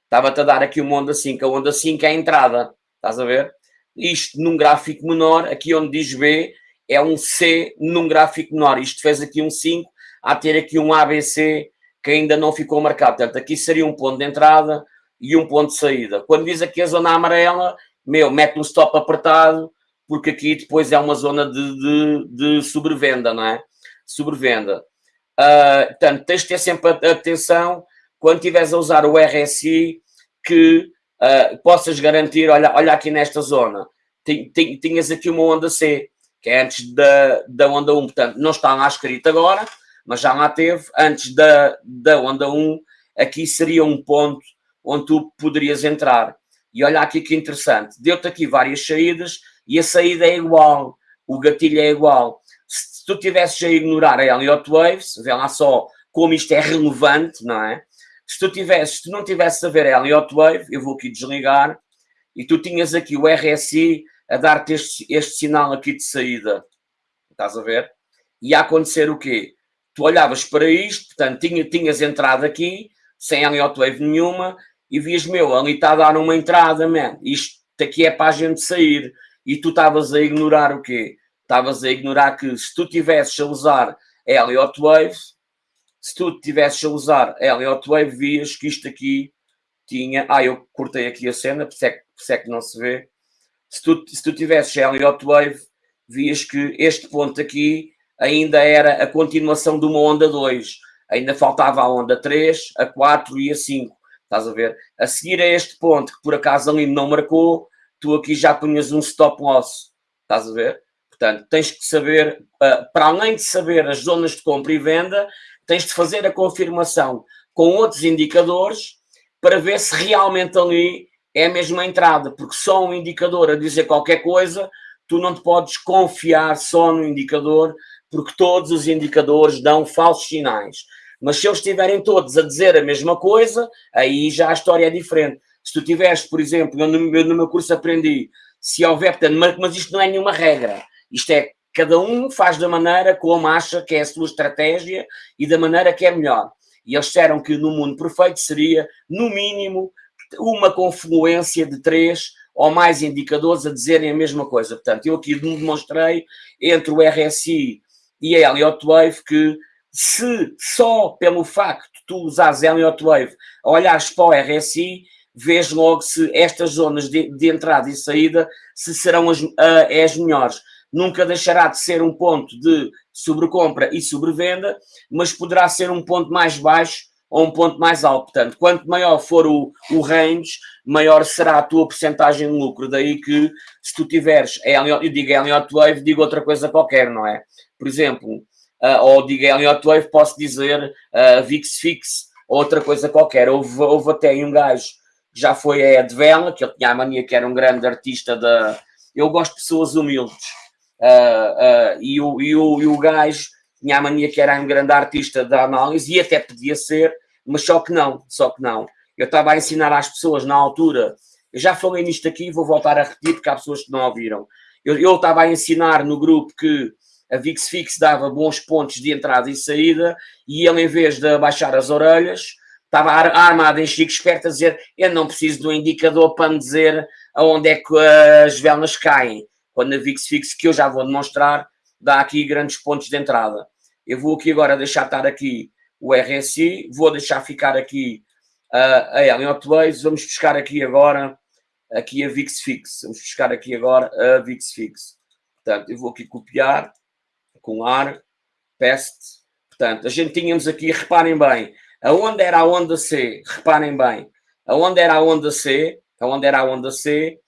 Estava-te a dar aqui uma onda 5. A onda 5 é a entrada, estás a ver? Isto num gráfico menor, aqui onde diz B, é um C num gráfico menor. Isto fez aqui um 5, a ter aqui um ABC que ainda não ficou marcado. Portanto, aqui seria um ponto de entrada e um ponto de saída. Quando diz aqui a zona amarela, meu, mete um stop apertado, porque aqui depois é uma zona de, de, de sobrevenda, não é? Sobrevenda. Uh, portanto, tens de ter sempre atenção quando estiveres a usar o RSI que uh, possas garantir, olha, olha aqui nesta zona, tinhas aqui uma onda C, que é antes da, da onda 1, portanto, não está lá escrito agora, mas já lá teve, antes da, da onda 1, aqui seria um ponto onde tu poderias entrar. E olha aqui que interessante, deu-te aqui várias saídas e a saída é igual, o gatilho é igual. Se tu tivesses a ignorar a Elliott Waves, vê lá só como isto é relevante, não é? Se tu, tivesses, se tu não tivesses a ver a Elliott Wave, eu vou aqui desligar, e tu tinhas aqui o RSI a dar-te este, este sinal aqui de saída. Estás a ver? E a acontecer o quê? Tu olhavas para isto, portanto, tinha, tinhas entrado aqui, sem Elliott Wave nenhuma, e vias, meu, ali está a dar uma entrada, man. Isto aqui é para a gente sair. E tu estavas a ignorar o quê? Estavas a ignorar que se tu tivesses a usar Elliott Wave, se tu tivesses a usar Elliott Wave, vias que isto aqui tinha... Ah, eu cortei aqui a cena, por isso é, isso é que não se vê. Se tu, se tu tivesses Elliott Wave, vias que este ponto aqui ainda era a continuação de uma onda 2. Ainda faltava a onda 3, a 4 e a 5. Estás a ver? A seguir a este ponto, que por acaso ali não marcou, tu aqui já punhas um stop loss. Estás a ver? Portanto, tens que saber, ah, para além de saber as zonas de compra e venda, tens de fazer a confirmação com outros indicadores para ver se realmente ali é a mesma entrada, porque só um indicador a dizer qualquer coisa, tu não te podes confiar só no indicador, porque todos os indicadores dão falsos sinais. Mas se eles estiverem todos a dizer a mesma coisa, aí já a história é diferente. Se tu tiveres, por exemplo, eu no, no meu curso aprendi, se houver, portanto, mas isto não é nenhuma regra. Isto é, cada um faz da maneira como acha que é a sua estratégia e da maneira que é melhor. E eles disseram que no mundo perfeito seria, no mínimo, uma confluência de três ou mais indicadores a dizerem a mesma coisa. Portanto, eu aqui demonstrei entre o RSI e a Elliott Wave que se só pelo facto de tu usares Elliott Wave olhares para o RSI, vês logo se estas zonas de, de entrada e saída se serão as, uh, as melhores. Nunca deixará de ser um ponto de sobrecompra e sobrevenda, mas poderá ser um ponto mais baixo ou um ponto mais alto. Portanto, quanto maior for o, o range, maior será a tua porcentagem de lucro. Daí que, se tu tiveres, eu digo Elliott Wave, digo outra coisa qualquer, não é? Por exemplo, uh, ou digo Elliott Wave, posso dizer uh, VIX Fix, ou outra coisa qualquer. Houve, houve até um gajo que já foi a Ed Vela, que ele tinha a mania que era um grande artista da... Eu gosto de pessoas humildes. Uh, uh, e, o, e, o, e o gajo tinha a mania que era um grande artista da análise e até podia ser, mas só que não, só que não. Eu estava a ensinar às pessoas na altura, eu já falei nisto aqui vou voltar a repetir porque há pessoas que não ouviram. Eu, eu estava a ensinar no grupo que a VIX Fix dava bons pontos de entrada e saída e ele, em vez de abaixar as orelhas, estava armado em chico esperto a dizer eu não preciso do indicador para me dizer aonde é que as velas caem. Quando a VIX Fix, que eu já vou demonstrar, dá aqui grandes pontos de entrada. Eu vou aqui agora deixar estar aqui o RSI, vou deixar ficar aqui uh, a Elliott Waves, vamos buscar aqui agora aqui a VIX Fix, vamos buscar aqui agora a VIX Fix. Portanto, eu vou aqui copiar com ar, peste. Portanto, a gente tínhamos aqui, reparem bem, aonde era a onda C, reparem bem, aonde era a onda C, aonde era a onda C,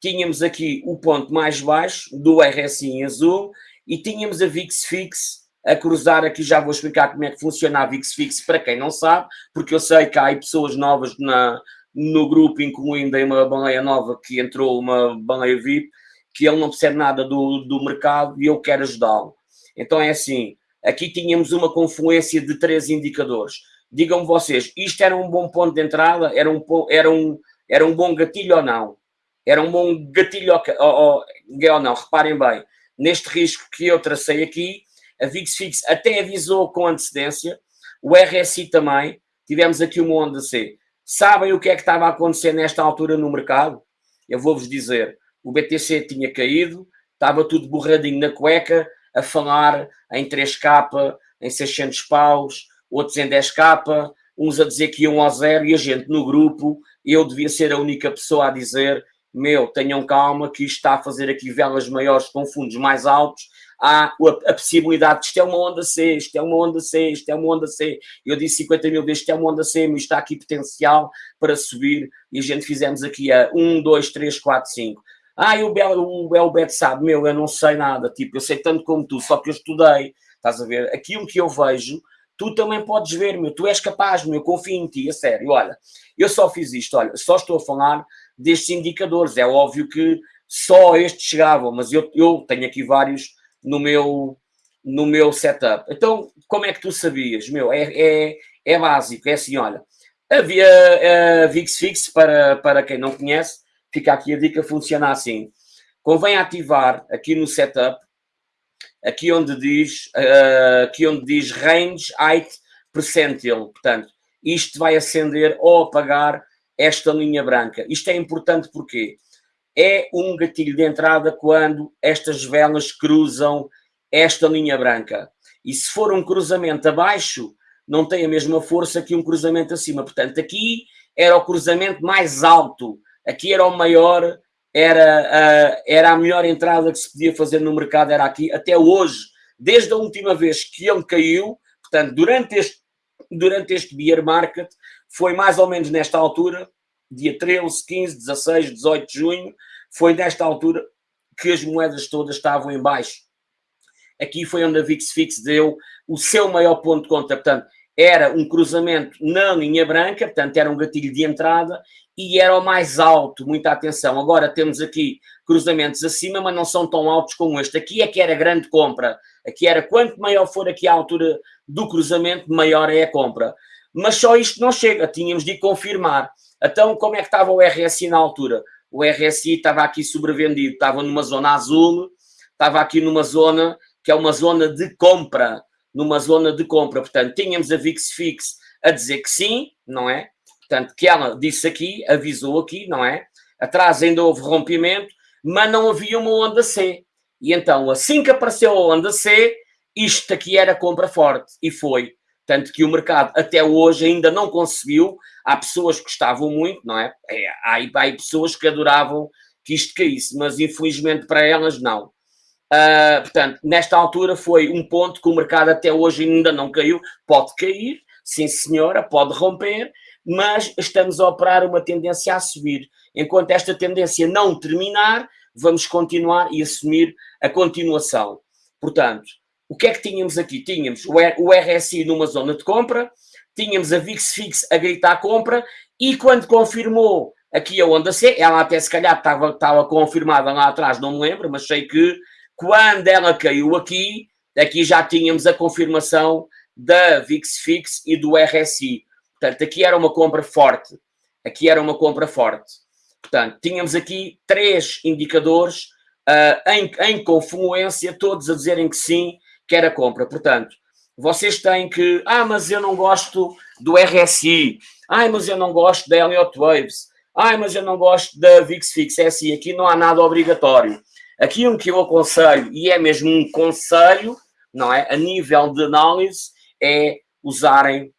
tínhamos aqui o ponto mais baixo do RSI em azul e tínhamos a VIX Fix a cruzar aqui, já vou explicar como é que funciona a VIX Fix para quem não sabe, porque eu sei que há pessoas novas na, no grupo, incluindo aí uma baleia nova que entrou, uma baleia VIP, que ele não percebe nada do, do mercado e eu quero ajudá-lo. Então é assim, aqui tínhamos uma confluência de três indicadores. Digam-me vocês, isto era um bom ponto de entrada? Era um, era um, era um bom gatilho ou não? Era um bom gatilho ou, ou, ou não? Reparem bem, neste risco que eu tracei aqui, a VIX até avisou com antecedência, o RSI também, tivemos aqui uma onda C. Sabem o que é que estava a acontecer nesta altura no mercado? Eu vou-vos dizer, o BTC tinha caído, estava tudo borradinho na cueca, a falar em 3K, em 600 paus, outros em 10k, uns a dizer que iam ao zero e a gente no grupo, eu devia ser a única pessoa a dizer meu, tenham calma que isto está a fazer aqui velas maiores com fundos mais altos, há a, possibilidade de isto é uma onda C, isto é uma onda C, isto é uma onda C. Eu disse 50 mil vezes isto é uma onda C, mas está aqui potencial para subir e a gente fizemos aqui a 1, 2, 3, 4, 5. Ah, e o, Bel, o Elbet sabe, meu, eu não sei nada, tipo, eu sei tanto como tu, só que eu estudei, estás a ver? Aquilo que eu vejo, tu também podes ver, meu, tu és capaz, meu, confio em ti, a sério, olha, eu só fiz isto, olha, só estou a falar destes indicadores. É óbvio que só estes chegavam, mas eu, eu tenho aqui vários no meu, no meu setup. Então, como é que tu sabias? Meu, é, é, é básico, é assim, olha, havia a VixFix, para, para quem não conhece, fica aqui a dica, funciona assim. Convém ativar aqui no setup, aqui onde diz, uh, aqui onde diz range height percentile, portanto, isto vai acender ou apagar esta linha branca. Isto é importante porque é um gatilho de entrada quando estas velas cruzam esta linha branca. E se for um cruzamento abaixo, não tem a mesma força que um cruzamento acima. Portanto, aqui era o cruzamento mais alto, aqui era o maior, era a, era a melhor entrada que se podia fazer no mercado, era aqui. Até hoje, desde a última vez que ele caiu, portanto, durante este, durante este bear market, foi mais ou menos nesta altura, dia 13, 15, 16, 18 de junho, foi nesta altura que as moedas todas estavam em baixo. Aqui foi onde a VixFix deu o seu maior ponto de conta, portanto, era um cruzamento na linha branca, portanto, era um gatilho de entrada e era o mais alto, muita atenção. Agora temos aqui cruzamentos acima, mas não são tão altos como este. Aqui é que era grande compra. Aqui era quanto maior for aqui a altura do cruzamento, maior é a compra. Mas só isto não chega, tínhamos de confirmar. Então, como é que estava o RSI na altura? O RSI estava aqui sobrevendido, estava numa zona azul, estava aqui numa zona que é uma zona de compra, numa zona de compra. Portanto, tínhamos a VixFix a dizer que sim, não é? Portanto, que ela disse aqui, avisou aqui, não é? Atrás ainda houve rompimento, mas não havia uma onda C. E então, assim que apareceu a onda C, isto aqui era compra forte. E foi. Tanto que o mercado até hoje ainda não conseguiu. Há pessoas que gostavam muito, não é? é há, há pessoas que adoravam que isto caísse, mas infelizmente para elas não. Uh, portanto, nesta altura foi um ponto que o mercado até hoje ainda não caiu. Pode cair, sim senhora, pode romper, mas estamos a operar uma tendência a subir. Enquanto esta tendência não terminar, vamos continuar e assumir a continuação. Portanto, o que é que tínhamos aqui? Tínhamos o RSI numa zona de compra, tínhamos a VixFix a gritar compra e quando confirmou aqui a onda C, ela até se calhar estava, estava confirmada lá atrás, não me lembro, mas sei que quando ela caiu aqui, aqui já tínhamos a confirmação da VixFix e do RSI. Portanto, aqui era uma compra forte. Aqui era uma compra forte. Portanto, tínhamos aqui três indicadores uh, em, em confluência, todos a dizerem que sim, que era compra. Portanto, vocês têm que, ah, mas eu não gosto do RSI, ah, mas eu não gosto da Elliott Waves, ah, mas eu não gosto da VixFix, é assim, aqui não há nada obrigatório. Aqui um que eu aconselho, e é mesmo um conselho, não é, a nível de análise, é usarem,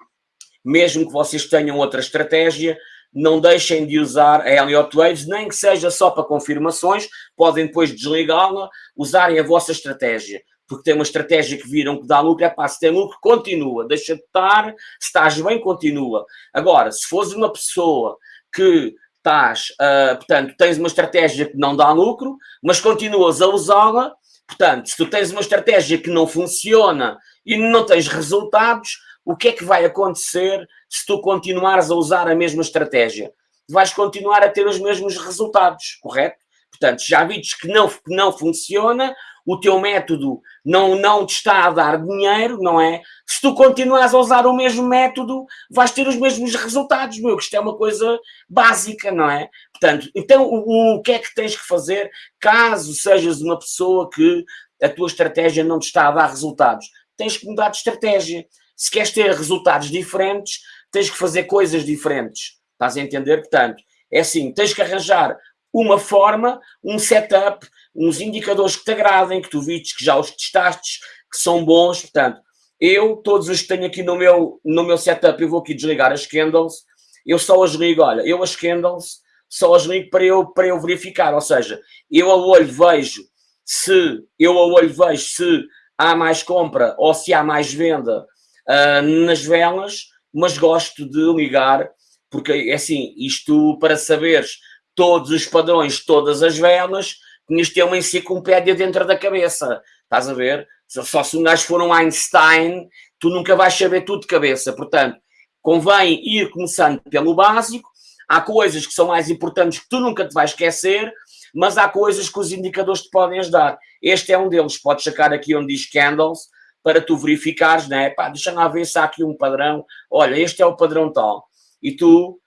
mesmo que vocês tenham outra estratégia, não deixem de usar a Elliott Waves, nem que seja só para confirmações, podem depois desligá-la, usarem a vossa estratégia porque tem uma estratégia que viram que dá lucro, é pá, se tem lucro, continua, deixa de estar, se estás bem, continua. Agora, se fores uma pessoa que estás, uh, portanto, tens uma estratégia que não dá lucro, mas continuas a usá-la, portanto, se tu tens uma estratégia que não funciona e não tens resultados, o que é que vai acontecer se tu continuares a usar a mesma estratégia? Vais continuar a ter os mesmos resultados, correto? Portanto, já vides que não, que não funciona, o teu método não, não te está a dar dinheiro, não é? Se tu continuas a usar o mesmo método, vais ter os mesmos resultados, meu, que isto é uma coisa básica, não é? Portanto, então o, o que é que tens que fazer caso sejas uma pessoa que a tua estratégia não te está a dar resultados? Tens que mudar de estratégia. Se queres ter resultados diferentes, tens que fazer coisas diferentes. Estás a entender? Portanto, é assim, tens que arranjar uma forma, um setup, uns indicadores que te agradem, que tu vistes, que já os testaste, que são bons. Portanto, Eu, todos os que tenho aqui no meu, no meu setup, eu vou aqui desligar as candles, eu só as ligo, olha, eu as candles só as ligo para eu, para eu verificar, ou seja, eu a olho vejo se, eu a olho vejo se há mais compra ou se há mais venda uh, nas velas, mas gosto de ligar, porque é assim, isto para saberes todos os padrões, todas as velas, tinhas de ter uma enciclopédia dentro da cabeça, estás a ver? Só se um gajo for um Einstein, tu nunca vais saber tudo de cabeça, portanto, convém ir começando pelo básico, há coisas que são mais importantes que tu nunca te vais esquecer, mas há coisas que os indicadores te podem ajudar. Este é um deles, podes sacar aqui onde diz candles, para tu verificares, né? Pá, deixa lá ver se há aqui um padrão. Olha, este é o padrão tal. E tu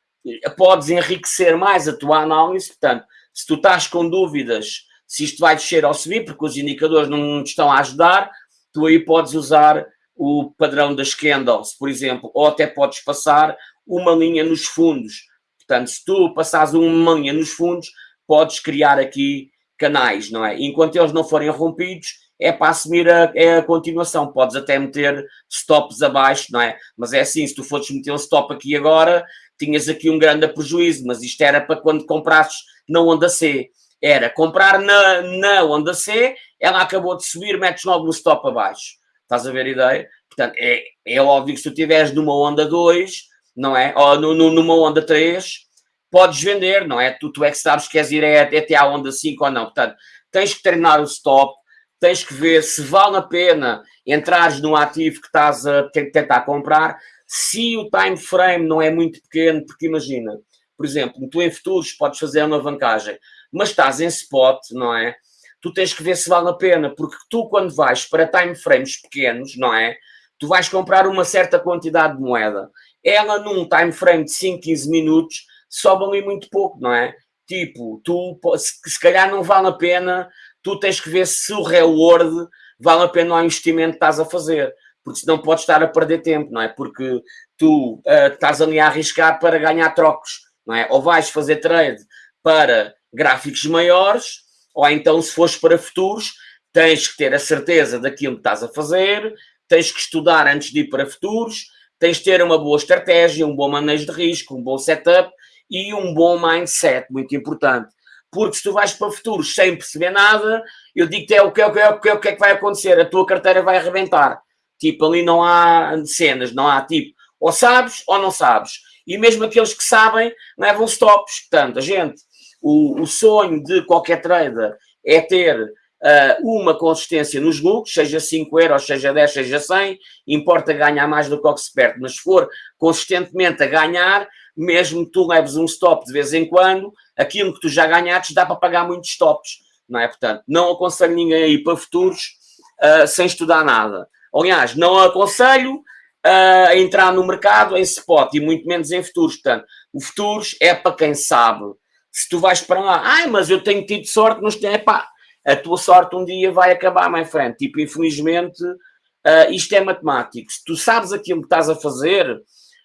podes enriquecer mais a tua análise. Portanto, se tu estás com dúvidas se isto vai descer ou subir, porque os indicadores não te estão a ajudar, tu aí podes usar o padrão das candles, por exemplo, ou até podes passar uma linha nos fundos. Portanto, se tu passares uma linha nos fundos, podes criar aqui canais, não é? Enquanto eles não forem rompidos, é para assumir a, é a continuação. Podes até meter stops abaixo, não é? Mas é assim, se tu fores meter um stop aqui agora, tinhas aqui um grande prejuízo, mas isto era para quando comprasses na onda C. Era comprar na, na onda C, ela acabou de subir, metes logo no stop abaixo. Estás a ver a ideia? Portanto, é, é óbvio que se tu estiveres numa onda 2, não é? Ou no, no, numa onda 3, podes vender, não é? Tu, tu é que sabes que queres ir até à onda 5 ou não. Portanto, tens que treinar o stop, tens que ver se vale a pena entrares num ativo que estás a tentar comprar, se o time frame não é muito pequeno, porque imagina, por exemplo, tu em futuros podes fazer uma alavancagem, mas estás em spot, não é? Tu tens que ver se vale a pena, porque tu quando vais para time frames pequenos, não é? Tu vais comprar uma certa quantidade de moeda. Ela num time frame de 5, 15 minutos sobem ali muito pouco, não é? Tipo, tu, se calhar não vale a pena, tu tens que ver se o reward vale a pena o investimento que estás a fazer, porque senão podes estar a perder tempo, não é? Porque tu uh, estás ali a arriscar para ganhar trocos, não é? Ou vais fazer trade para gráficos maiores, ou então se fores para futuros, tens que ter a certeza daquilo que estás a fazer, tens que estudar antes de ir para futuros, tens de ter uma boa estratégia, um bom manejo de risco, um bom setup e um bom mindset, muito importante. Porque se tu vais para futuros sem perceber nada, eu digo-te é o que é, o que é, o que é, é que vai acontecer, a tua carteira vai arrebentar. Tipo, ali não há cenas, não há tipo, ou sabes ou não sabes. E mesmo aqueles que sabem levam stops. Portanto, a gente, o, o sonho de qualquer trader é ter uh, uma consistência nos lucros, seja 5 euros, seja 10, seja 100, importa ganhar mais do que o que se perde, mas se for consistentemente a ganhar, mesmo que tu leves um stop de vez em quando, aquilo que tu já ganhaste dá para pagar muitos stops, não é? Portanto, não aconselho ninguém a ir para futuros uh, sem estudar nada. Aliás, não aconselho uh, a entrar no mercado em spot e muito menos em futuros. Portanto, o futuros é para quem sabe. Se tu vais para lá, ai, mas eu tenho tido sorte nos é pá, a tua sorte um dia vai acabar, my friend. Tipo, infelizmente, uh, isto é matemático. Se tu sabes aquilo que estás a fazer,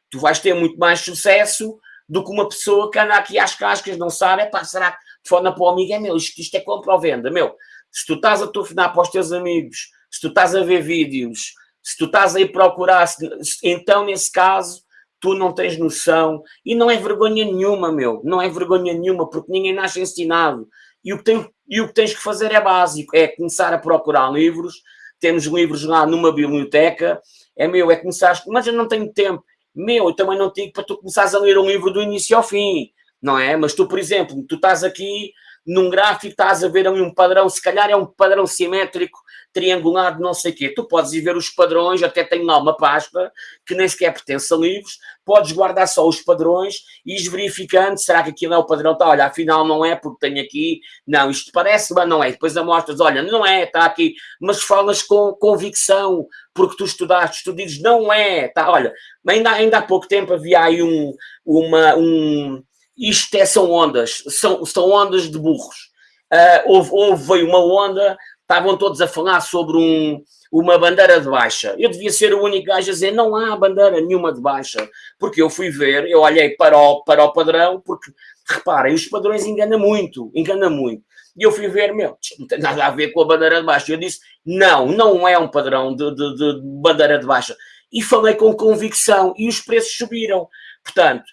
tu vais ter muito mais sucesso do que uma pessoa que anda aqui às cascas, não sabe, é pá, será que fona para o amigo, é meu, isto, isto é compra ou venda, meu, se tu estás a telefonar para os teus amigos, se tu estás a ver vídeos, se tu estás a ir procurar, então nesse caso tu não tens noção. E não é vergonha nenhuma, meu, não é vergonha nenhuma, porque ninguém nasce ensinado. E o que, tem, e o que tens que fazer é básico, é começar a procurar livros, temos livros lá numa biblioteca, é meu, é começar, mas eu não tenho tempo, meu, eu também não digo para tu começares a ler um livro do início ao fim, não é? Mas tu, por exemplo, tu estás aqui num gráfico, estás a ver ali um padrão, se calhar é um padrão simétrico, triangular de não sei o quê. Tu podes ir ver os padrões, até tenho lá uma pasta que nem sequer pertence a livros, podes guardar só os padrões e ir verificando, será que aquilo é o padrão? Tá, olha, afinal não é, porque tenho aqui, não, isto parece, mas não é. Depois amostras, olha, não é, está aqui, mas falas com convicção, porque tu estudaste, tu dizes, não é, tá, olha, ainda, ainda há pouco tempo havia aí um, uma, um, isto é, são ondas, são, são ondas de burros. Uh, houve, houve, veio uma onda, estavam todos a falar sobre um, uma bandeira de baixa. Eu devia ser o único gajo a dizer, não há bandeira nenhuma de baixa. Porque eu fui ver, eu olhei para o, para o padrão, porque, reparem, os padrões enganam muito, engana muito. E eu fui ver, meu, não tem nada a ver com a bandeira de baixa. Eu disse, não, não é um padrão de, de, de bandeira de baixa. E falei com convicção e os preços subiram. Portanto,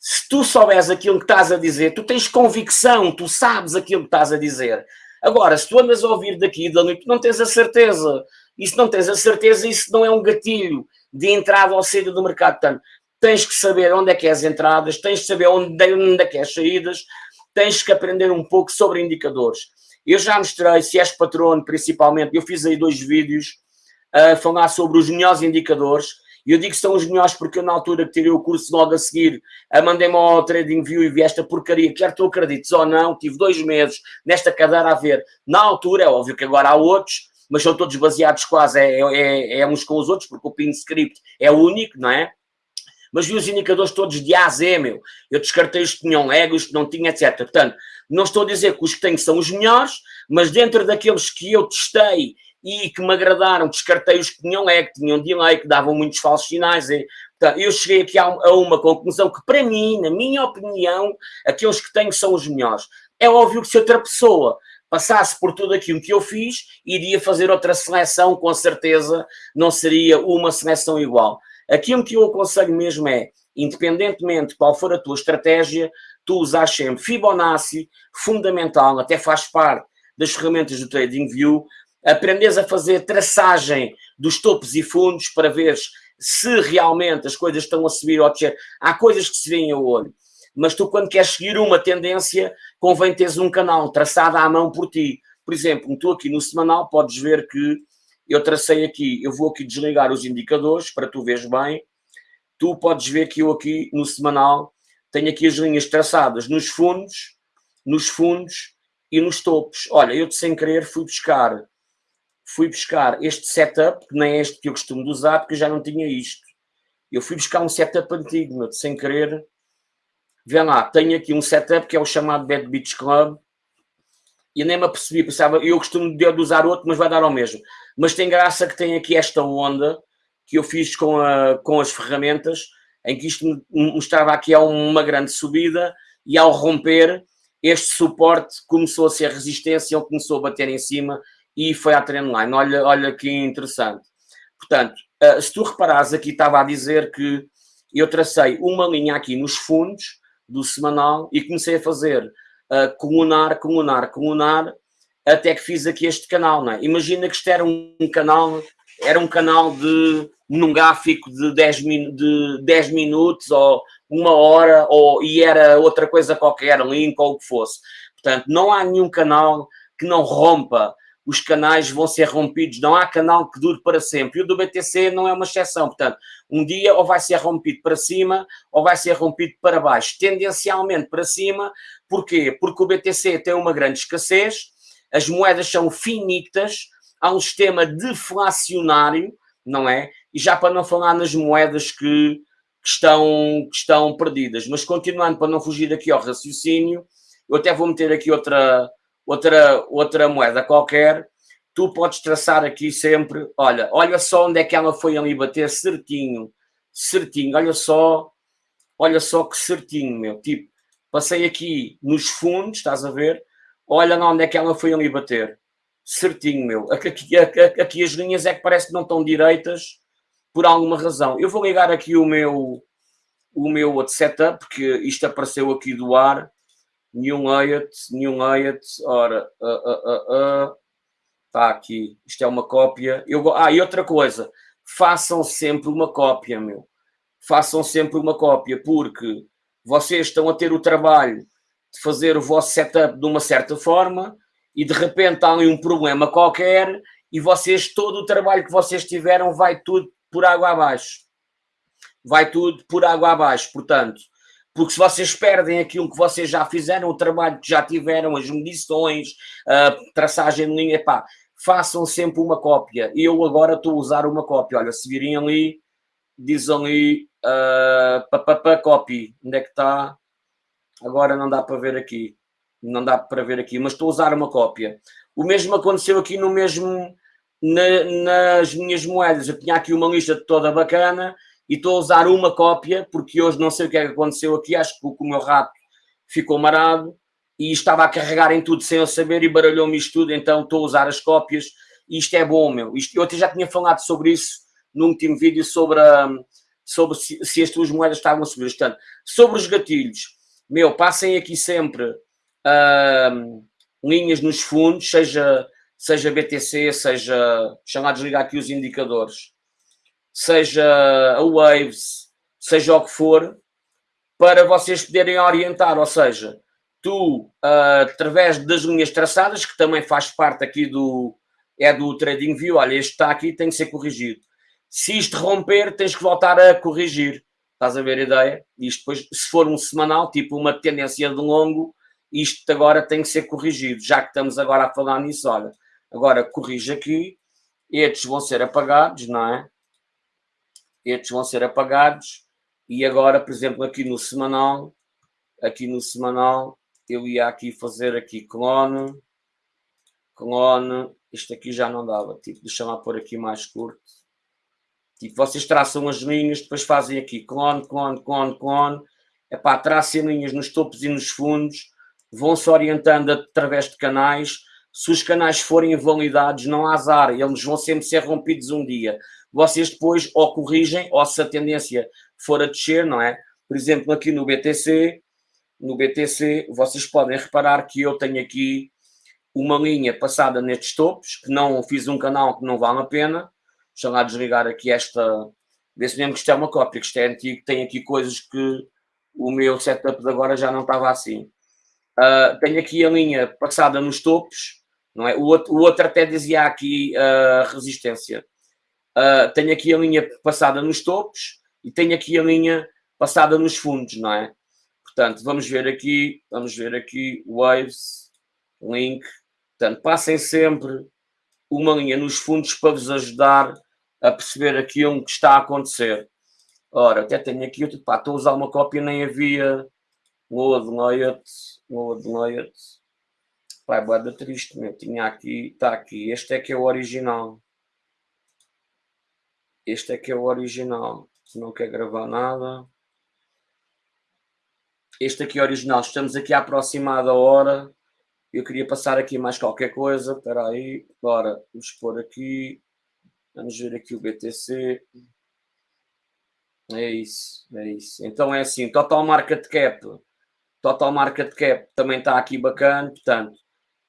se tu souberes aquilo que estás a dizer, tu tens convicção, tu sabes aquilo que estás a dizer. Agora, se tu andas a ouvir daqui da noite, não tens a certeza. E se não tens a certeza, isso não é um gatilho de entrada ou saída do mercado. Portanto, tens que saber onde é que é as entradas, tens que saber onde, onde é que é as saídas, tens que aprender um pouco sobre indicadores. Eu já mostrei, se és patrono principalmente, eu fiz aí dois vídeos a falar sobre os melhores indicadores. E eu digo que são os melhores porque eu, na altura que tirei o curso logo a seguir, mandei-me ao TradingView e vi esta porcaria, quer tu acredites ou não, tive dois meses nesta cadeira a ver. Na altura, é óbvio que agora há outros, mas são todos baseados quase é, é, é uns com os outros, porque o pin script é único, não é? Mas vi os indicadores todos de A a Z, meu. Eu descartei os que tinham ego, os que não tinham, etc. Portanto, não estou a dizer que os que tenho são os melhores, mas dentro daqueles que eu testei e que me agradaram, descartei os que tinham ego, que tinham delay, que davam muitos falsos sinais. Eu cheguei aqui a, a uma conclusão que, para mim, na minha opinião, aqueles que tenho são os melhores. É óbvio que se outra pessoa passasse por tudo aquilo que eu fiz, iria fazer outra seleção, com certeza não seria uma seleção igual. Aquilo que eu aconselho mesmo é, independentemente de qual for a tua estratégia, tu usas sempre Fibonacci, fundamental, até faz parte das ferramentas do TradingView, aprendes a fazer traçagem dos topos e fundos para ver se realmente as coisas estão a subir ou a descer. Há coisas que se veem ao olho mas tu quando queres seguir uma tendência, convém teres um canal traçado à mão por ti. Por exemplo, tu aqui no semanal podes ver que eu tracei aqui, eu vou aqui desligar os indicadores para tu veres bem. Tu podes ver que eu aqui no semanal tenho aqui as linhas traçadas nos fundos, nos fundos e nos topos. Olha, eu sem querer fui buscar fui buscar este setup, que nem este que eu costumo usar, porque eu já não tinha isto. Eu fui buscar um setup antigo, sem querer, Vê lá, tenho aqui um setup que é o chamado Bad Beach Club e nem me apercebi, pensava, eu costumo de usar outro, mas vai dar ao mesmo. Mas tem graça que tem aqui esta onda que eu fiz com, a, com as ferramentas, em que isto mostrava aqui a uma grande subida e ao romper, este suporte começou a ser resistência, ele começou a bater em cima e foi à trendline. Olha, olha que interessante. Portanto, eh, se tu reparares aqui, estava a dizer que eu tracei uma linha aqui nos fundos, do semanal e comecei a fazer uh, comunar, comunar, até que fiz aqui este canal, não é? Imagina que isto era um, um canal, era um canal de, num gráfico de 10, min, de 10 minutos ou uma hora, ou, e era outra coisa qualquer, link ou o que fosse. Portanto, não há nenhum canal que não rompa os canais vão ser rompidos, não há canal que dure para sempre. E o do BTC não é uma exceção, portanto, um dia ou vai ser rompido para cima ou vai ser rompido para baixo, tendencialmente para cima. Porquê? Porque o BTC tem uma grande escassez, as moedas são finitas, há um sistema deflacionário, não é? E já para não falar nas moedas que, que estão, que estão perdidas. Mas continuando, para não fugir aqui ao raciocínio, eu até vou meter aqui outra outra, outra moeda qualquer, tu podes traçar aqui sempre, olha, olha só onde é que ela foi ali bater certinho, certinho, olha só, olha só que certinho, meu, tipo, passei aqui nos fundos, estás a ver, olha onde é que ela foi ali bater, certinho, meu, aqui, aqui, aqui as linhas é que parece que não estão direitas, por alguma razão. Eu vou ligar aqui o meu, o meu outro setup, porque isto apareceu aqui do ar, New layout, new layout, ora, uh, uh, uh, está aqui, isto é uma cópia. Eu, ah, e outra coisa, façam sempre uma cópia, meu. Façam sempre uma cópia, porque vocês estão a ter o trabalho de fazer o vosso setup de uma certa forma e de repente há um problema qualquer e vocês, todo o trabalho que vocês tiveram vai tudo por água abaixo. Vai tudo por água abaixo. Portanto, porque se vocês perdem aquilo que vocês já fizeram, o trabalho que já tiveram, as medições, a traçagem de linha, pá, façam sempre uma cópia. Eu agora estou a usar uma cópia. Olha, se virem ali, diz ali, uh, papapá, copy. Onde é que está? Agora não dá para ver aqui. Não dá para ver aqui, mas estou a usar uma cópia. O mesmo aconteceu aqui no mesmo, na, nas minhas moedas. Eu tinha aqui uma lista toda bacana e estou a usar uma cópia, porque hoje não sei o que é que aconteceu aqui, acho que o meu rato ficou marado, e estava a carregar em tudo sem eu saber e baralhou-me isto tudo, então estou a usar as cópias. E isto é bom, meu. Isto, eu até já tinha falado sobre isso no último vídeo sobre, a, sobre se, se, as tuas moedas estavam a subir. Portanto, sobre os gatilhos, meu, passem aqui sempre uh, linhas nos fundos, seja, seja BTC, seja, deixa desligar aqui os indicadores, seja a Waves, seja o que for, para vocês poderem orientar, ou seja, tu, uh, através das linhas traçadas, que também faz parte aqui do, é do TradingView, olha, este está aqui, tem que ser corrigido. Se isto romper, tens que voltar a corrigir. Estás a ver a ideia? Isto depois, se for um semanal, tipo uma tendência de longo, isto agora tem que ser corrigido. Já que estamos agora a falar nisso, olha, agora corrige aqui, estes vão ser apagados, não é? Estes vão ser apagados. E agora, por exemplo, aqui no semanal, aqui no semanal, eu ia aqui fazer aqui clone, clone, isto aqui já não dava, tipo, deixa-me pôr aqui mais curto. Tipo, vocês traçam as linhas, depois fazem aqui clone, clone, clone, clone. É pá, tracem linhas nos topos e nos fundos, vão-se orientando através de canais. Se os canais forem invalidados, não há azar, eles vão sempre ser rompidos um dia. Vocês depois ou corrigem, ou se a tendência for a descer, não é? Por exemplo, aqui no BTC, no BTC, vocês podem reparar que eu tenho aqui uma linha passada nestes topos, que não fiz um canal que não vale a pena. Deixa lá desligar aqui esta, ver se mesmo que isto é uma cópia, que isto é antigo, tem aqui coisas que o meu setup de agora já não estava assim. Uh, tenho aqui a linha passada nos topos, não é? O outro, o outro até dizia aqui uh, resistência. Uh, tenho aqui a linha passada nos topos e tenho aqui a linha passada nos fundos, não é? Portanto, vamos ver aqui, vamos ver aqui, Waves, link. Portanto, passem sempre uma linha nos fundos para vos ajudar a perceber aquilo que está a acontecer. Ora, até tenho aqui, pá, estou a usar uma cópia, nem havia load layout, load layout. Pai, boa triste, meu. Tinha aqui, está aqui. Este é que é o original. Este é que é o original. Se não quer gravar nada. Este aqui é original. Estamos aqui aproximada a hora. Eu queria passar aqui mais qualquer coisa. Espera aí. Bora, vamos pôr aqui. Vamos ver aqui o BTC. É isso, é isso. Então é assim, total market cap. Total market cap também está aqui bacana, portanto.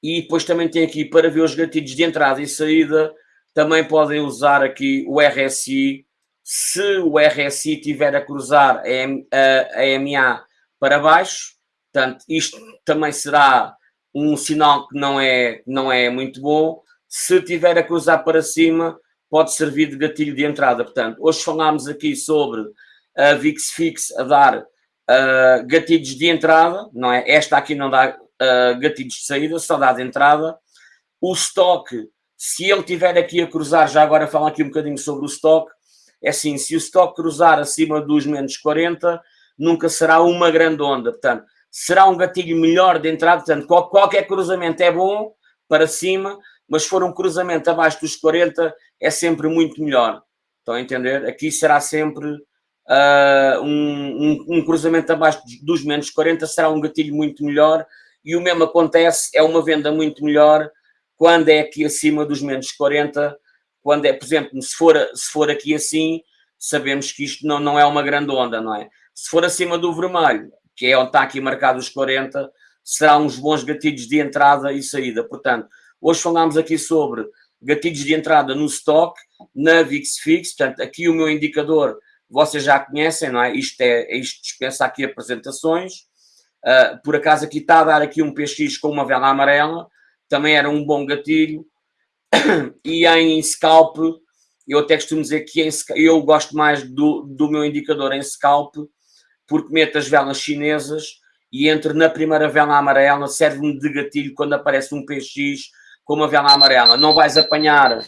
E depois também tem aqui para ver os gatilhos de entrada e saída. Também podem usar aqui o RSI. Se o RSI tiver a cruzar a, a, a MA para baixo. Portanto, isto também será um sinal que não é, não é muito bom. Se tiver a cruzar para cima, pode servir de gatilho de entrada. Portanto, hoje falámos aqui sobre a VIX Fix a dar uh, gatilhos de entrada, não é? Esta aqui não dá uh, gatilhos de saída, só dá de entrada. O stock, se ele tiver aqui a cruzar, já agora falar aqui um bocadinho sobre o stock, é assim, se o stock cruzar acima dos menos 40, nunca será uma grande onda. Portanto, será um gatilho melhor de entrada. Portanto, qualquer cruzamento é bom para cima, mas se for um cruzamento abaixo dos 40, é sempre muito melhor. Estão a entender? Aqui será sempre uh, um, um, um, cruzamento abaixo dos menos 40, será um gatilho muito melhor. E o mesmo acontece, é uma venda muito melhor quando é aqui acima dos menos 40. Quando é, por exemplo, se for, se for aqui assim, sabemos que isto não, não é uma grande onda, não é? Se for acima do vermelho, que é onde está aqui marcado os 40, será uns bons gatilhos de entrada e saída. Portanto, hoje falámos aqui sobre gatilhos de entrada no stock, na VixFix, portanto, aqui o meu indicador vocês já conhecem, não é? Isto, é, isto dispensa aqui apresentações. Uh, por acaso aqui está a dar aqui um PX com uma vela amarela, também era um bom gatilho. e em scalp, eu até costumo dizer que em, eu gosto mais do, do meu indicador em scalp, porque meto as velas chinesas e entro na primeira vela amarela, serve-me de gatilho quando aparece um PX com uma vela amarela. Não vais apanhar,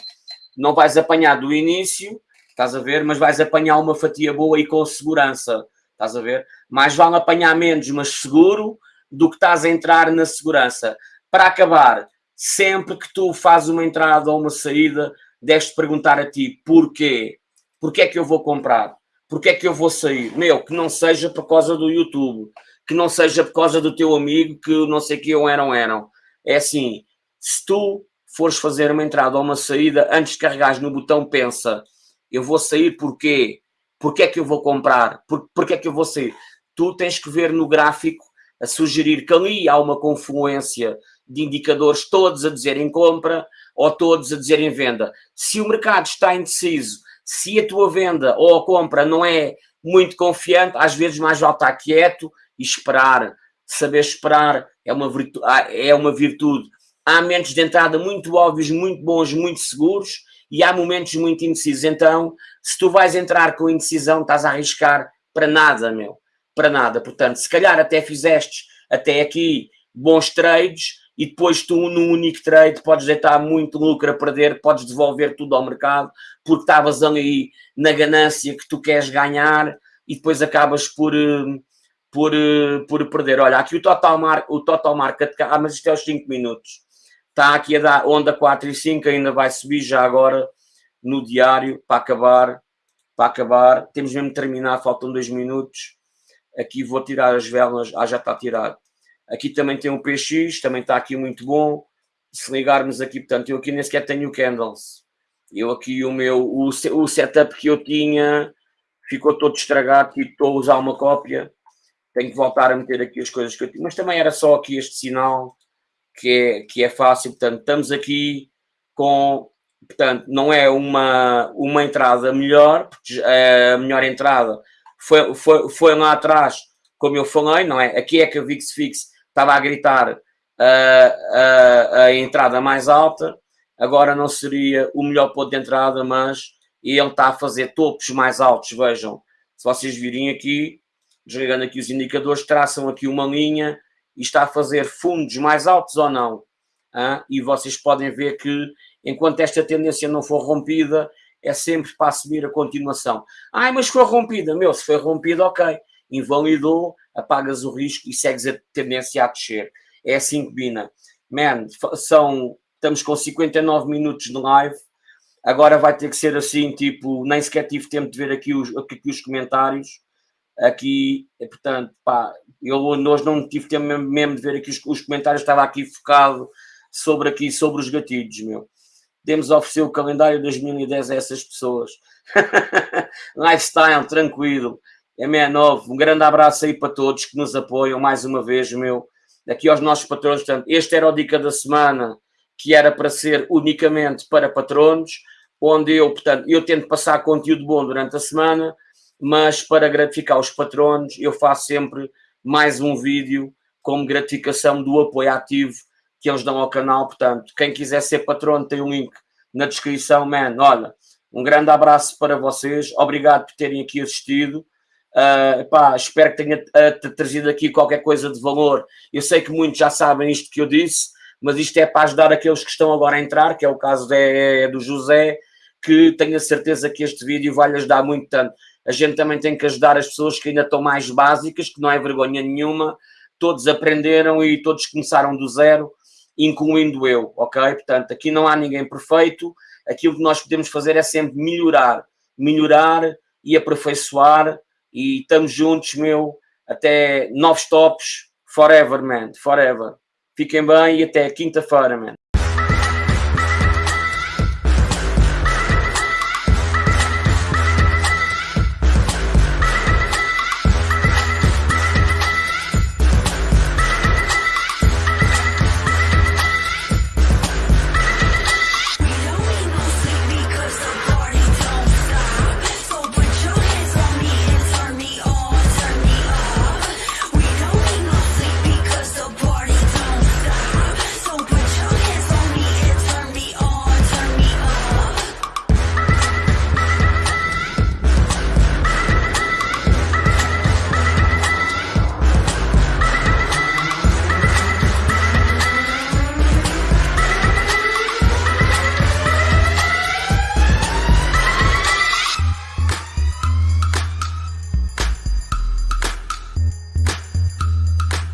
não vais apanhar do início, estás a ver, mas vais apanhar uma fatia boa e com segurança, estás a ver? Mais vale apanhar menos, mas seguro, do que estás a entrar na segurança. Para acabar, sempre que tu fazes uma entrada ou uma saída, deves perguntar a ti porquê. Porquê é que eu vou comprar? porque é que eu vou sair? Meu, que não seja por causa do YouTube, que não seja por causa do teu amigo, que não sei que eu eram, eram. É assim, se tu fores fazer uma entrada ou uma saída, antes de carregares no botão, pensa, eu vou sair porquê? Porquê é que eu vou comprar? Por, porquê é que eu vou sair? Tu tens que ver no gráfico a sugerir que ali há uma confluência de indicadores todos a dizerem compra ou todos a dizerem venda. Se o mercado está indeciso, se a tua venda ou a compra não é muito confiante, às vezes mais vale estar quieto e esperar. Saber esperar é uma virtude. É uma virtude. Há momentos de entrada muito óbvios, muito bons, muito seguros e há momentos muito indecisos. Então, se tu vais entrar com indecisão, estás a arriscar para nada, meu. Para nada. Portanto, se calhar até fizeste até aqui bons trades e depois tu, num único trade, podes deitar muito lucro a perder, podes devolver tudo ao mercado, porque estavas ali na ganância que tu queres ganhar e depois acabas por, eh, por, eh, por perder. Olha, aqui o total, mar, o total market, ah, mas isto é os 5 minutos. Está aqui a dar onda 4 e 5, ainda vai subir já agora no diário para acabar. Para acabar, temos mesmo de terminar, faltam 2 minutos. Aqui vou tirar as velas, ah, já está tirado. Aqui também tem um PX, também está aqui muito bom. Se ligarmos aqui, portanto, eu aqui nem sequer tenho candles. Eu aqui o meu, o, o setup que eu tinha ficou todo estragado e estou a usar uma cópia. Tenho que voltar a meter aqui as coisas que eu tinha. Mas também era só aqui este sinal que é, que é fácil. Portanto, estamos aqui com, portanto, não é uma, uma entrada melhor, porque a melhor entrada foi, foi, foi lá atrás, como eu falei, não é? Aqui é que a VIX Fix estava a gritar a, a, a entrada mais alta, agora não seria o melhor ponto de entrada, mas ele está a fazer topos mais altos, vejam, se vocês virem aqui, desligando aqui os indicadores, traçam aqui uma linha e está a fazer fundos mais altos ou não. Ah? E vocês podem ver que enquanto esta tendência não for rompida, é sempre para subir a continuação. Ai, mas foi rompida. Meu, se foi rompida, ok. Invalidou, apagas o risco e segues a tendência a descer. É assim que bina. Man, são, estamos com 59 minutos de live. Agora vai ter que ser assim, tipo, nem sequer tive tempo de ver aqui os, aqui os comentários. Aqui, portanto, pá, eu hoje não tive tempo mesmo de ver aqui os, os, comentários, estava aqui focado sobre aqui, sobre os gatilhos, meu. Temos a oferecer o calendário 2010 a essas pessoas. Lifestyle, tranquilo. ME9, um grande abraço aí para todos que nos apoiam mais uma vez, meu. Aqui aos nossos patrões, portanto, este era o Dica da Semana, que era para ser unicamente para patronos, onde eu, portanto, eu tento passar conteúdo bom durante a semana, mas para gratificar os patronos, eu faço sempre mais um vídeo como gratificação do apoio ativo que eles dão ao canal. Portanto, quem quiser ser patrono tem um link na descrição, man. Olha, um grande abraço para vocês, obrigado por terem aqui assistido. Uh, pá, espero que tenha uh, trazido aqui qualquer coisa de valor. Eu sei que muitos já sabem isto que eu disse, mas isto é para ajudar aqueles que estão agora a entrar, que é o caso de, é do José, que tenho a certeza que este vídeo vai lhe ajudar muito tanto. A gente também tem que ajudar as pessoas que ainda estão mais básicas, que não é vergonha nenhuma, todos aprenderam e todos começaram do zero, incluindo eu, ok? Portanto, aqui não há ninguém perfeito, aquilo que nós podemos fazer é sempre melhorar, melhorar e aperfeiçoar e estamos juntos, meu, até novos tops, forever, man, forever. Fiquem bem e até quinta-feira, man.